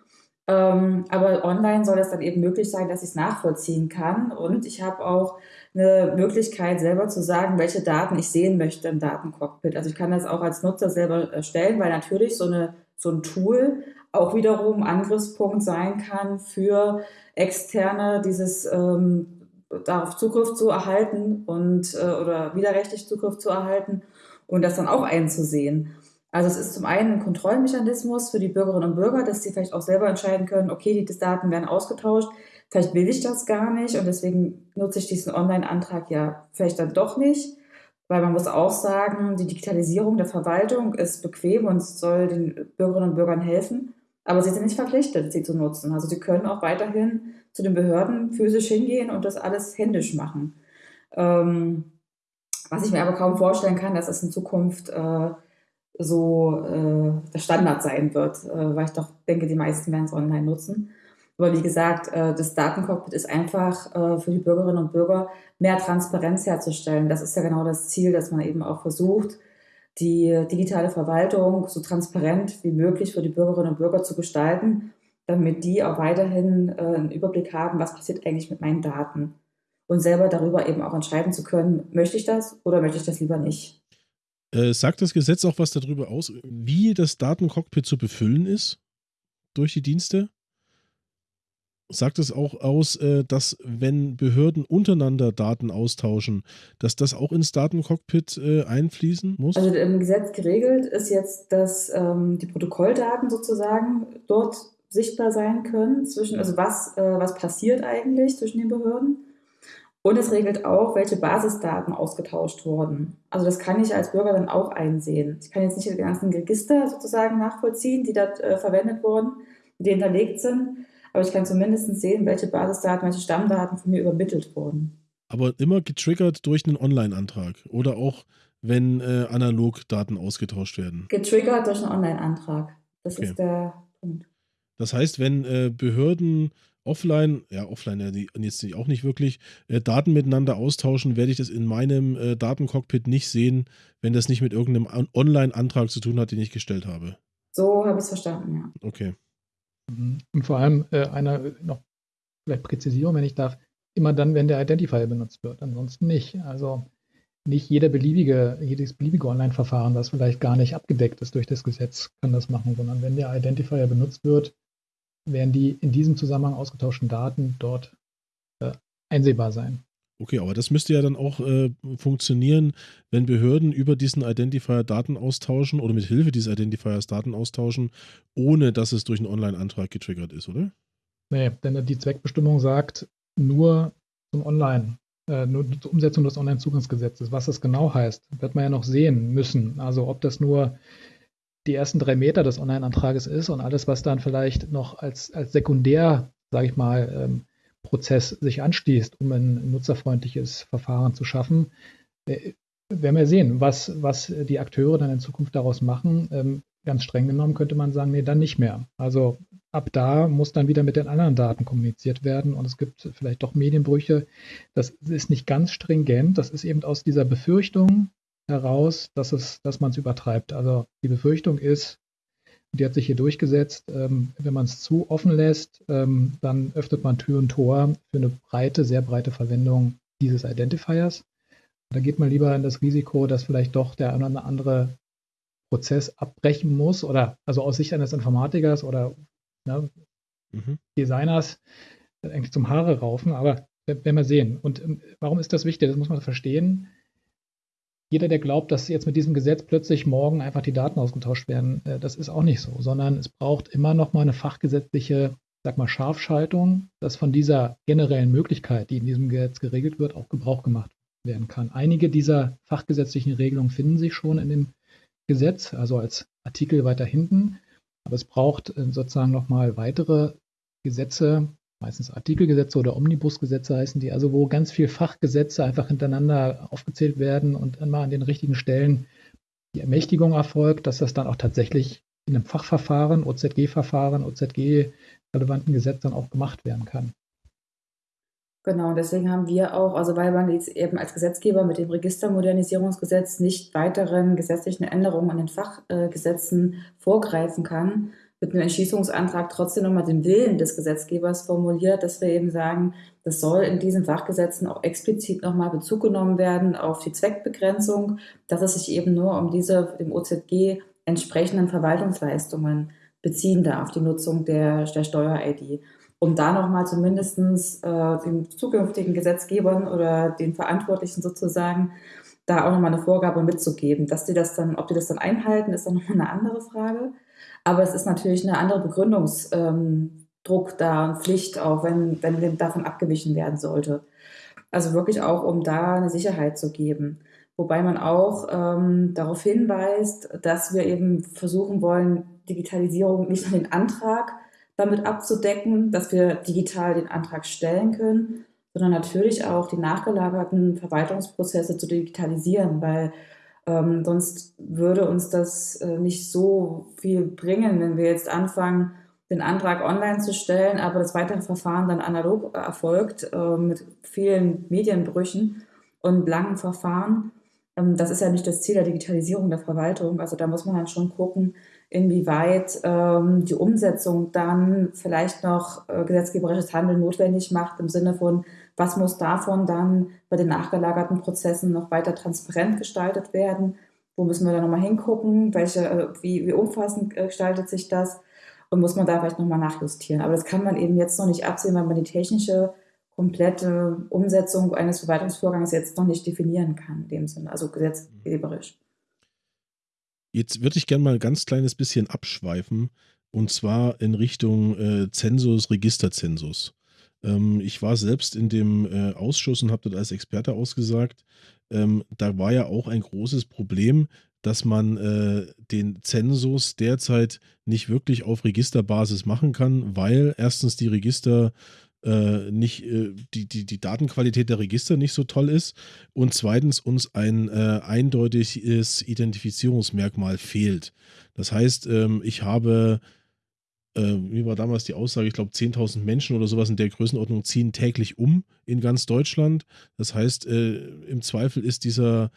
Ähm, aber online soll es dann eben möglich sein, dass ich es nachvollziehen kann. Und ich habe auch eine Möglichkeit, selber zu sagen, welche Daten ich sehen möchte im Datencockpit. Also ich kann das auch als Nutzer selber erstellen, weil natürlich so, eine, so ein Tool auch wiederum Angriffspunkt sein kann für Externe, dieses ähm, darauf Zugriff zu erhalten und äh, oder widerrechtlich Zugriff zu erhalten und das dann auch einzusehen. Also es ist zum einen ein Kontrollmechanismus für die Bürgerinnen und Bürger, dass sie vielleicht auch selber entscheiden können, okay, die Daten werden ausgetauscht, vielleicht will ich das gar nicht und deswegen nutze ich diesen Online-Antrag ja vielleicht dann doch nicht. Weil man muss auch sagen, die Digitalisierung der Verwaltung ist bequem und soll den Bürgerinnen und Bürgern helfen, aber sie sind nicht verpflichtet, sie zu nutzen. Also sie können auch weiterhin zu den Behörden physisch hingehen und das alles händisch machen. Ähm, was ich mir aber kaum vorstellen kann, dass es in Zukunft äh, so äh, der Standard sein wird, äh, weil ich doch denke, die meisten werden es online nutzen. Aber wie gesagt, äh, das Datencockpit ist einfach äh, für die Bürgerinnen und Bürger mehr Transparenz herzustellen. Das ist ja genau das Ziel, dass man eben auch versucht, die digitale Verwaltung so transparent wie möglich für die Bürgerinnen und Bürger zu gestalten, damit die auch weiterhin äh, einen Überblick haben, was passiert eigentlich mit meinen Daten und selber darüber eben auch entscheiden zu können, möchte ich das oder möchte ich das lieber nicht. Äh, sagt das Gesetz auch was darüber aus, wie das Datencockpit zu befüllen ist durch die Dienste? Sagt es auch aus, äh, dass wenn Behörden untereinander Daten austauschen, dass das auch ins Datencockpit äh, einfließen muss? Also im Gesetz geregelt ist jetzt, dass ähm, die Protokolldaten sozusagen dort sichtbar sein können, zwischen, also was, äh, was passiert eigentlich zwischen den Behörden. Und es regelt auch, welche Basisdaten ausgetauscht wurden. Also das kann ich als Bürger dann auch einsehen. Ich kann jetzt nicht die ganzen Register sozusagen nachvollziehen, die dort verwendet wurden, die hinterlegt sind, aber ich kann zumindest sehen, welche Basisdaten, welche Stammdaten von mir übermittelt wurden. Aber immer getriggert durch einen Online-Antrag oder auch wenn äh, analog Daten ausgetauscht werden. Getriggert durch einen Online-Antrag. Das okay. ist der Punkt. Das heißt, wenn äh, Behörden offline, ja, offline ja, die, jetzt auch nicht wirklich, äh, Daten miteinander austauschen, werde ich das in meinem äh, Datencockpit nicht sehen, wenn das nicht mit irgendeinem Online-Antrag zu tun hat, den ich gestellt habe. So habe ich es verstanden, ja. Okay. Und vor allem äh, einer noch vielleicht Präzisierung, wenn ich darf, immer dann, wenn der Identifier benutzt wird, ansonsten nicht. Also nicht jeder beliebige, jedes beliebige Online-Verfahren, das vielleicht gar nicht abgedeckt ist durch das Gesetz, kann das machen, sondern wenn der Identifier benutzt wird, werden die in diesem Zusammenhang ausgetauschten Daten dort äh, einsehbar sein. Okay, aber das müsste ja dann auch äh, funktionieren, wenn Behörden über diesen Identifier Daten austauschen oder mit Hilfe dieses Identifiers Daten austauschen, ohne dass es durch einen Online-Antrag getriggert ist, oder? Nee, denn die Zweckbestimmung sagt nur zum Online, äh, nur zur Umsetzung des Online-Zugangsgesetzes. Was das genau heißt, wird man ja noch sehen müssen. Also ob das nur die ersten drei Meter des Online-Antrages ist und alles, was dann vielleicht noch als, als sekundär, sage ich mal, ähm, Prozess sich anschließt, um ein nutzerfreundliches Verfahren zu schaffen, äh, werden wir sehen, was, was die Akteure dann in Zukunft daraus machen. Ähm, ganz streng genommen könnte man sagen, nee, dann nicht mehr. Also ab da muss dann wieder mit den anderen Daten kommuniziert werden und es gibt vielleicht doch Medienbrüche. Das ist nicht ganz stringent. Das ist eben aus dieser Befürchtung heraus, dass dass man es übertreibt. Also die Befürchtung ist, die hat sich hier durchgesetzt. Ähm, wenn man es zu offen lässt, ähm, dann öffnet man Tür und Tor für eine breite, sehr breite Verwendung dieses Identifiers. Da geht man lieber in das Risiko, dass vielleicht doch der eine oder andere Prozess abbrechen muss oder also aus Sicht eines Informatikers oder ne, mhm. Designers eigentlich zum Haare raufen. Aber werden wir sehen. Und ähm, warum ist das wichtig? Das muss man verstehen jeder, der glaubt, dass jetzt mit diesem Gesetz plötzlich morgen einfach die Daten ausgetauscht werden, äh, das ist auch nicht so, sondern es braucht immer noch mal eine fachgesetzliche, sag mal, Scharfschaltung, dass von dieser generellen Möglichkeit, die in diesem Gesetz geregelt wird, auch Gebrauch gemacht werden kann. Einige dieser fachgesetzlichen Regelungen finden sich schon in dem Gesetz, also als Artikel weiter hinten, aber es braucht äh, sozusagen noch mal weitere Gesetze, meistens Artikelgesetze oder Omnibusgesetze heißen die, also wo ganz viel Fachgesetze einfach hintereinander aufgezählt werden und immer an den richtigen Stellen die Ermächtigung erfolgt, dass das dann auch tatsächlich in einem Fachverfahren, OZG-Verfahren, OZG-relevanten Gesetz dann auch gemacht werden kann. Genau, deswegen haben wir auch, also weil man jetzt eben als Gesetzgeber mit dem Registermodernisierungsgesetz nicht weiteren gesetzlichen Änderungen an den Fachgesetzen vorgreifen kann, mit einem Entschließungsantrag trotzdem nochmal den Willen des Gesetzgebers formuliert, dass wir eben sagen, das soll in diesen Fachgesetzen auch explizit nochmal Bezug genommen werden auf die Zweckbegrenzung, dass es sich eben nur um diese dem OZG entsprechenden Verwaltungsleistungen beziehen darf, die Nutzung der, der Steuer-ID. Um da nochmal zumindest äh, den zukünftigen Gesetzgebern oder den Verantwortlichen sozusagen da auch nochmal eine Vorgabe mitzugeben. Dass die das dann, ob die das dann einhalten, ist dann nochmal eine andere Frage. Aber es ist natürlich eine andere Begründungsdruck ähm, da und Pflicht auch, wenn, wenn davon abgewichen werden sollte. Also wirklich auch, um da eine Sicherheit zu geben. Wobei man auch ähm, darauf hinweist, dass wir eben versuchen wollen, Digitalisierung nicht nur den Antrag damit abzudecken, dass wir digital den Antrag stellen können, sondern natürlich auch die nachgelagerten Verwaltungsprozesse zu digitalisieren, weil ähm, sonst würde uns das äh, nicht so viel bringen, wenn wir jetzt anfangen, den Antrag online zu stellen, aber das weitere Verfahren dann analog erfolgt äh, mit vielen Medienbrüchen und langen Verfahren. Ähm, das ist ja nicht das Ziel der Digitalisierung der Verwaltung. Also da muss man dann schon gucken, inwieweit ähm, die Umsetzung dann vielleicht noch äh, gesetzgeberisches Handeln notwendig macht, im Sinne von, was muss davon dann bei den nachgelagerten Prozessen noch weiter transparent gestaltet werden? Wo müssen wir da nochmal hingucken? Welche, äh, wie, wie umfassend äh, gestaltet sich das? Und muss man da vielleicht nochmal nachjustieren? Aber das kann man eben jetzt noch nicht absehen, weil man die technische komplette Umsetzung eines Verwaltungsvorgangs jetzt noch nicht definieren kann, in dem Sinne, also gesetzgeberisch. Jetzt würde ich gerne mal ein ganz kleines bisschen abschweifen und zwar in Richtung äh, Zensus, Registerzensus. Ähm, ich war selbst in dem äh, Ausschuss und habe dort als Experte ausgesagt, ähm, da war ja auch ein großes Problem, dass man äh, den Zensus derzeit nicht wirklich auf Registerbasis machen kann, weil erstens die Register äh, nicht äh, die, die, die Datenqualität der Register nicht so toll ist und zweitens uns ein äh, eindeutiges Identifizierungsmerkmal fehlt. Das heißt, ähm, ich habe, äh, wie war damals die Aussage, ich glaube 10.000 Menschen oder sowas in der Größenordnung ziehen täglich um in ganz Deutschland. Das heißt, äh, im Zweifel ist dieser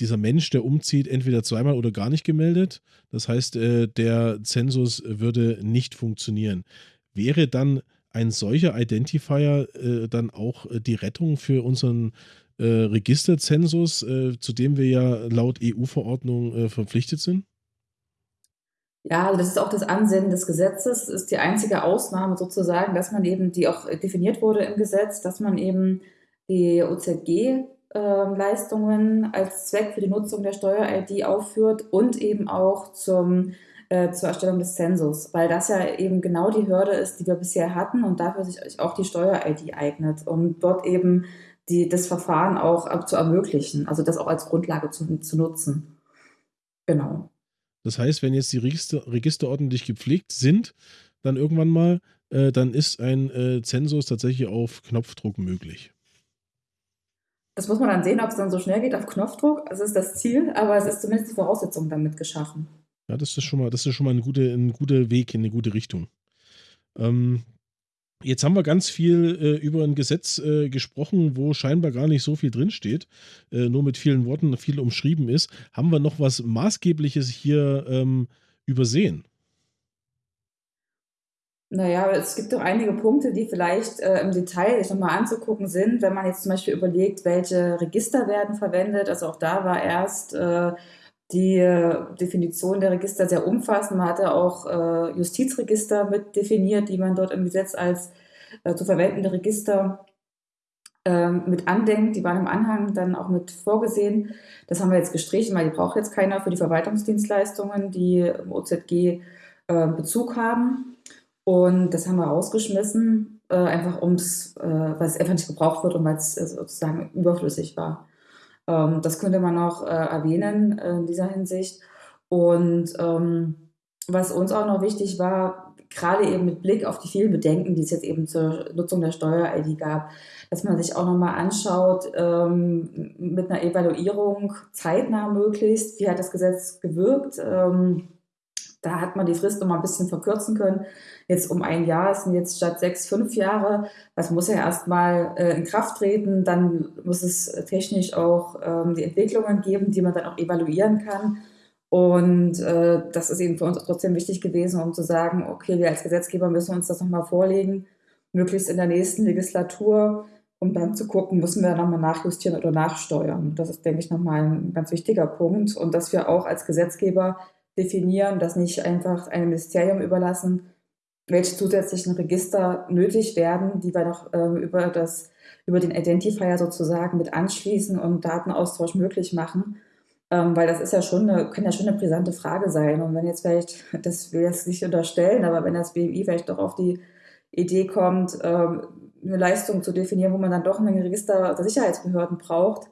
dieser Mensch, der umzieht, entweder zweimal oder gar nicht gemeldet. Das heißt, äh, der Zensus würde nicht funktionieren. Wäre dann ein solcher Identifier äh, dann auch äh, die Rettung für unseren äh, Registerzensus, äh, zu dem wir ja laut EU-Verordnung äh, verpflichtet sind? Ja, also das ist auch das Ansinnen des Gesetzes, ist die einzige Ausnahme sozusagen, dass man eben, die auch definiert wurde im Gesetz, dass man eben die OZG-Leistungen ähm, als Zweck für die Nutzung der Steuer-ID aufführt und eben auch zum äh, zur Erstellung des Zensus, weil das ja eben genau die Hürde ist, die wir bisher hatten und dafür sich auch die Steuer-ID eignet, um dort eben die, das Verfahren auch zu ermöglichen, also das auch als Grundlage zu, zu nutzen. Genau. Das heißt, wenn jetzt die Register, Register ordentlich gepflegt sind, dann irgendwann mal, äh, dann ist ein äh, Zensus tatsächlich auf Knopfdruck möglich. Das muss man dann sehen, ob es dann so schnell geht auf Knopfdruck. Das ist das Ziel, aber es ist zumindest die Voraussetzung damit geschaffen. Ja, das ist schon mal, das ist schon mal ein, gute, ein guter Weg in eine gute Richtung. Ähm, jetzt haben wir ganz viel äh, über ein Gesetz äh, gesprochen, wo scheinbar gar nicht so viel drinsteht, äh, nur mit vielen Worten viel umschrieben ist. Haben wir noch was Maßgebliches hier ähm, übersehen? Naja, es gibt doch einige Punkte, die vielleicht äh, im Detail sich nochmal anzugucken sind, wenn man jetzt zum Beispiel überlegt, welche Register werden verwendet. Also auch da war erst äh, die äh, Definition der Register sehr umfassend. Man hatte auch äh, Justizregister mit definiert, die man dort im Gesetz als äh, zu verwendende Register ähm, mit andenkt. Die waren im Anhang dann auch mit vorgesehen. Das haben wir jetzt gestrichen, weil die braucht jetzt keiner für die Verwaltungsdienstleistungen, die im OZG äh, Bezug haben. Und das haben wir rausgeschmissen, äh, einfach ums, äh, weil es einfach nicht gebraucht wird und weil es sozusagen überflüssig war. Ähm, das könnte man noch äh, erwähnen äh, in dieser Hinsicht. Und ähm, was uns auch noch wichtig war, gerade eben mit Blick auf die vielen Bedenken, die es jetzt eben zur Nutzung der Steuer-ID gab, dass man sich auch nochmal anschaut, ähm, mit einer Evaluierung zeitnah möglichst, wie hat das Gesetz gewirkt. Ähm, da hat man die Frist noch mal ein bisschen verkürzen können. Jetzt um ein Jahr sind jetzt statt sechs, fünf Jahre. Das muss ja erstmal äh, in Kraft treten. Dann muss es technisch auch ähm, die Entwicklungen geben, die man dann auch evaluieren kann. Und äh, das ist eben für uns trotzdem wichtig gewesen, um zu sagen, okay, wir als Gesetzgeber müssen uns das nochmal vorlegen, möglichst in der nächsten Legislatur, um dann zu gucken, müssen wir nochmal nachjustieren oder nachsteuern. Das ist, denke ich, nochmal ein ganz wichtiger Punkt. Und dass wir auch als Gesetzgeber definieren, das nicht einfach einem Ministerium überlassen, welche zusätzlichen Register nötig werden, die wir noch äh, über, das, über den Identifier sozusagen mit anschließen und Datenaustausch möglich machen. Ähm, weil das ist ja schon eine, kann ja schon eine brisante Frage sein. Und wenn jetzt vielleicht, das will ich jetzt nicht unterstellen, aber wenn das BMI vielleicht doch auf die Idee kommt, ähm, eine Leistung zu definieren, wo man dann doch ein Register der Sicherheitsbehörden braucht,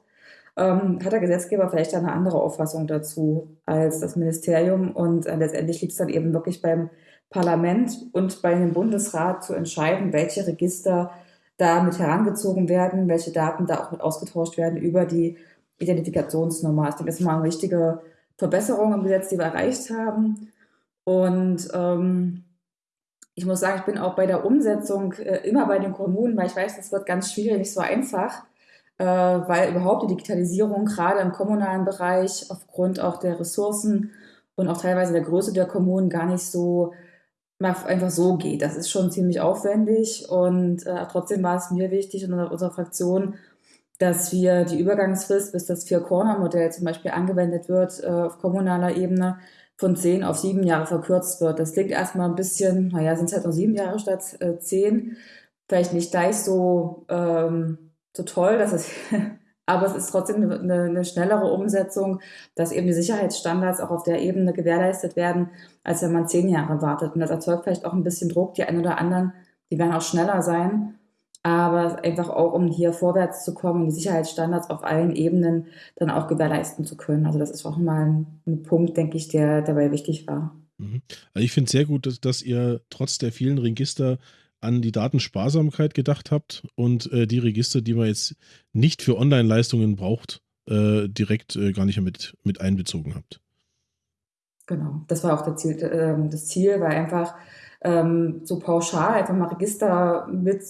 ähm, hat der Gesetzgeber vielleicht eine andere Auffassung dazu als das Ministerium. Und äh, letztendlich liegt es dann eben wirklich beim Parlament und bei dem Bundesrat zu entscheiden, welche Register da mit herangezogen werden, welche Daten da auch mit ausgetauscht werden über die Identifikationsnummer. Ich denke, das ist mal eine wichtige Verbesserung im Gesetz, die wir erreicht haben. Und ähm, ich muss sagen, ich bin auch bei der Umsetzung äh, immer bei den Kommunen, weil ich weiß, das wird ganz schwierig, nicht so einfach, weil überhaupt die Digitalisierung gerade im kommunalen Bereich aufgrund auch der Ressourcen und auch teilweise der Größe der Kommunen gar nicht so einfach so geht. Das ist schon ziemlich aufwendig und äh, trotzdem war es mir wichtig und unserer Fraktion, dass wir die Übergangsfrist, bis das Vier-Corner-Modell zum Beispiel angewendet wird äh, auf kommunaler Ebene, von zehn auf sieben Jahre verkürzt wird. Das klingt erstmal ein bisschen, naja, sind es halt noch sieben Jahre statt äh, zehn. Vielleicht nicht gleich so, ähm, so toll, dass es, aber es ist trotzdem eine, eine, schnellere Umsetzung, dass eben die Sicherheitsstandards auch auf der Ebene gewährleistet werden, als wenn man zehn Jahre wartet. Und das erzeugt vielleicht auch ein bisschen Druck. Die einen oder anderen, die werden auch schneller sein aber einfach auch, um hier vorwärts zu kommen und die Sicherheitsstandards auf allen Ebenen dann auch gewährleisten zu können. Also das ist auch mal ein, Punkt, denke ich, der dabei wichtig war. Mhm. Also ich finde es sehr gut, dass, dass, ihr trotz der vielen Register an die Datensparsamkeit gedacht habt und äh, die Register, die man jetzt nicht für Online-Leistungen braucht, äh, direkt äh, gar nicht mit, mit einbezogen habt. Genau, das war auch Ziel, äh, das Ziel, weil einfach ähm, so pauschal einfach mal Register mit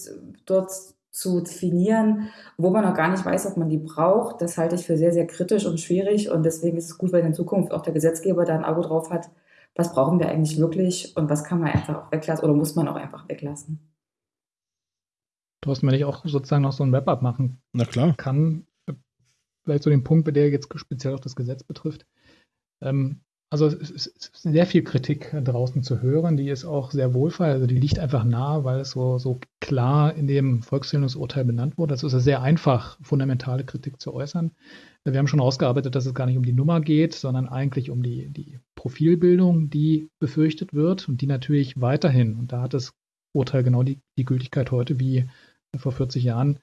dort zu definieren, wo man noch gar nicht weiß, ob man die braucht. Das halte ich für sehr, sehr kritisch und schwierig. Und deswegen ist es gut, wenn in Zukunft auch der Gesetzgeber da ein Auge drauf hat, was brauchen wir eigentlich wirklich und was kann man einfach auch weglassen oder muss man auch einfach weglassen. Thorsten, wenn ich auch sozusagen noch so ein Wrap-up machen Na klar. kann, vielleicht so den Punkt, der jetzt speziell auch das Gesetz betrifft. Ähm, also es ist sehr viel Kritik draußen zu hören, die ist auch sehr wohlfeil, also die liegt einfach nahe, weil es so, so klar in dem Volkszählungsurteil benannt wurde. Es ist sehr einfach, fundamentale Kritik zu äußern. Wir haben schon ausgearbeitet, dass es gar nicht um die Nummer geht, sondern eigentlich um die, die Profilbildung, die befürchtet wird und die natürlich weiterhin, und da hat das Urteil genau die, die Gültigkeit heute wie vor 40 Jahren,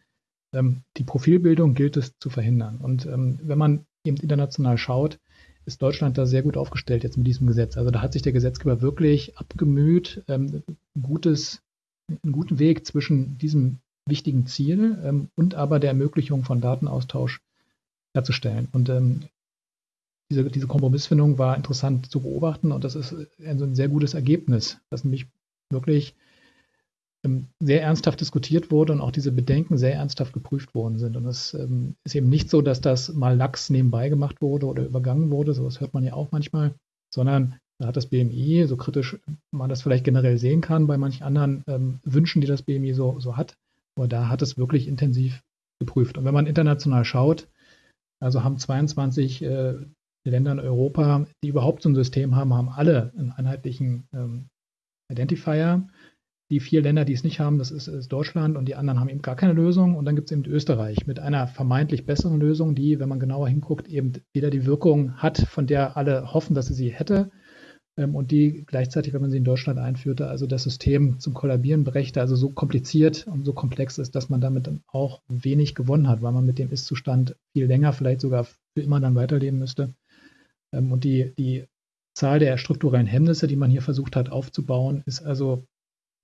ähm, die Profilbildung gilt es zu verhindern. Und ähm, wenn man eben international schaut, ist Deutschland da sehr gut aufgestellt jetzt mit diesem Gesetz. Also da hat sich der Gesetzgeber wirklich abgemüht, ähm, gutes, einen guten Weg zwischen diesem wichtigen Ziel ähm, und aber der Ermöglichung von Datenaustausch herzustellen. Und ähm, diese, diese Kompromissfindung war interessant zu beobachten und das ist ein, ein sehr gutes Ergebnis, das nämlich wirklich ähm, sehr ernsthaft diskutiert wurde und auch diese Bedenken sehr ernsthaft geprüft worden sind. Und es ähm, ist eben nicht so, dass das mal lax nebenbei gemacht wurde oder übergangen wurde, sowas hört man ja auch manchmal, sondern da hat das BMI, so kritisch man das vielleicht generell sehen kann, bei manchen anderen ähm, Wünschen, die das BMI so, so hat, aber da hat es wirklich intensiv geprüft. Und wenn man international schaut, also haben 22 äh, Länder in Europa, die überhaupt so ein System haben, haben alle einen einheitlichen ähm, Identifier. Die vier Länder, die es nicht haben, das ist, ist, Deutschland und die anderen haben eben gar keine Lösung. Und dann gibt es eben Österreich mit einer vermeintlich besseren Lösung, die, wenn man genauer hinguckt, eben wieder die Wirkung hat, von der alle hoffen, dass sie sie hätte. Ähm, und die gleichzeitig, wenn man sie in Deutschland einführte, also das System zum Kollabieren brächte, also so kompliziert und so komplex ist, dass man damit dann auch wenig gewonnen hat, weil man mit dem Ist-Zustand viel länger, vielleicht sogar für immer dann weiterleben müsste. Ähm, und die, die Zahl der strukturellen Hemmnisse, die man hier versucht hat aufzubauen, ist also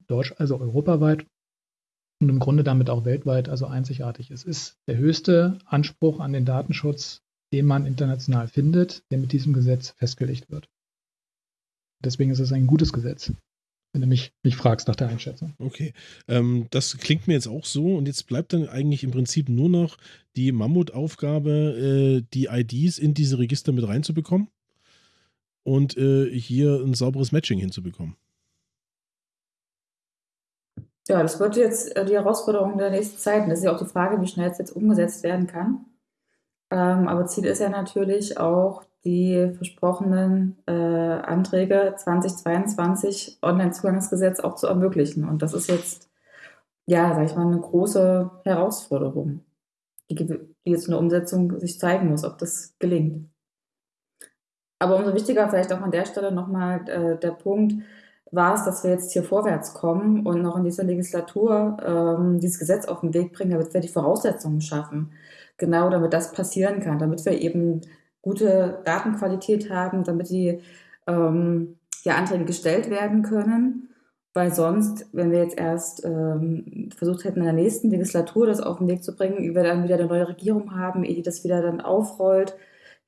Deutsch, also europaweit und im Grunde damit auch weltweit also einzigartig. Es ist der höchste Anspruch an den Datenschutz, den man international findet, der mit diesem Gesetz festgelegt wird. Deswegen ist es ein gutes Gesetz, wenn du mich, mich fragst nach der Einschätzung. Okay, ähm, das klingt mir jetzt auch so und jetzt bleibt dann eigentlich im Prinzip nur noch die Mammutaufgabe, äh, die IDs in diese Register mit reinzubekommen und äh, hier ein sauberes Matching hinzubekommen. Ja, das wird jetzt äh, die Herausforderung der nächsten Zeit. Und das ist ja auch die Frage, wie schnell es jetzt umgesetzt werden kann. Ähm, aber Ziel ist ja natürlich auch, die versprochenen äh, Anträge 2022 Onlinezugangsgesetz auch zu ermöglichen. Und das ist jetzt, ja, sag ich mal, eine große Herausforderung, die, die jetzt in der Umsetzung sich zeigen muss, ob das gelingt. Aber umso wichtiger vielleicht auch an der Stelle nochmal äh, der Punkt, war es, dass wir jetzt hier vorwärts kommen und noch in dieser Legislatur ähm, dieses Gesetz auf den Weg bringen, damit wir die Voraussetzungen schaffen. Genau, damit das passieren kann, damit wir eben gute Datenqualität haben, damit die ähm, ja, Anträge gestellt werden können. Weil sonst, wenn wir jetzt erst ähm, versucht hätten, in der nächsten Legislatur das auf den Weg zu bringen, wir dann wieder eine neue Regierung haben, ehe die das wieder dann aufrollt,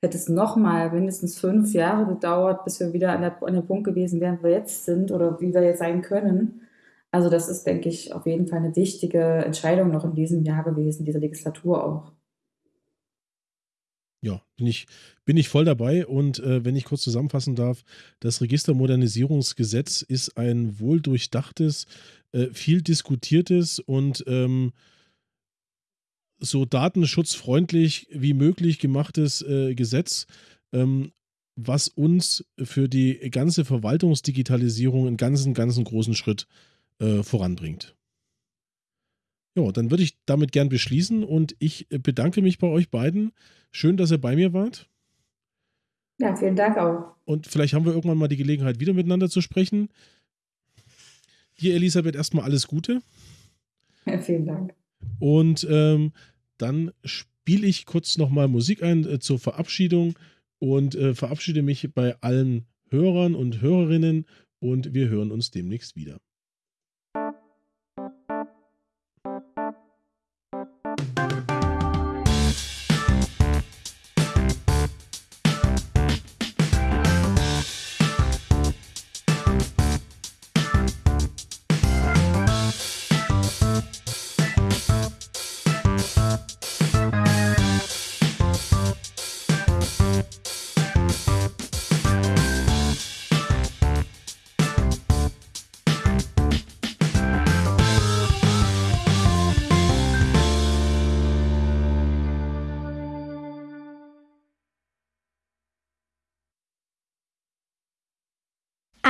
hätte es nochmal mindestens fünf Jahre gedauert, bis wir wieder an, der, an dem Punkt gewesen wären, wo wir jetzt sind oder wie wir jetzt sein können. Also das ist, denke ich, auf jeden Fall eine wichtige Entscheidung noch in diesem Jahr gewesen, dieser Legislatur auch. Ja, bin ich, bin ich voll dabei. Und äh, wenn ich kurz zusammenfassen darf, das Registermodernisierungsgesetz ist ein wohldurchdachtes, äh, viel diskutiertes und ähm, so datenschutzfreundlich wie möglich gemachtes äh, Gesetz, ähm, was uns für die ganze Verwaltungsdigitalisierung einen ganzen, ganzen großen Schritt äh, voranbringt. Ja, dann würde ich damit gern beschließen und ich bedanke mich bei euch beiden. Schön, dass ihr bei mir wart. Ja, vielen Dank auch. Und vielleicht haben wir irgendwann mal die Gelegenheit, wieder miteinander zu sprechen. Dir, Elisabeth, erstmal alles Gute. Ja, vielen Dank. Und ähm, dann spiele ich kurz nochmal Musik ein äh, zur Verabschiedung und äh, verabschiede mich bei allen Hörern und Hörerinnen und wir hören uns demnächst wieder.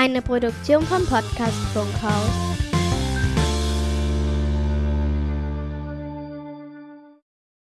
Eine Produktion vom Podcast Funkhaus.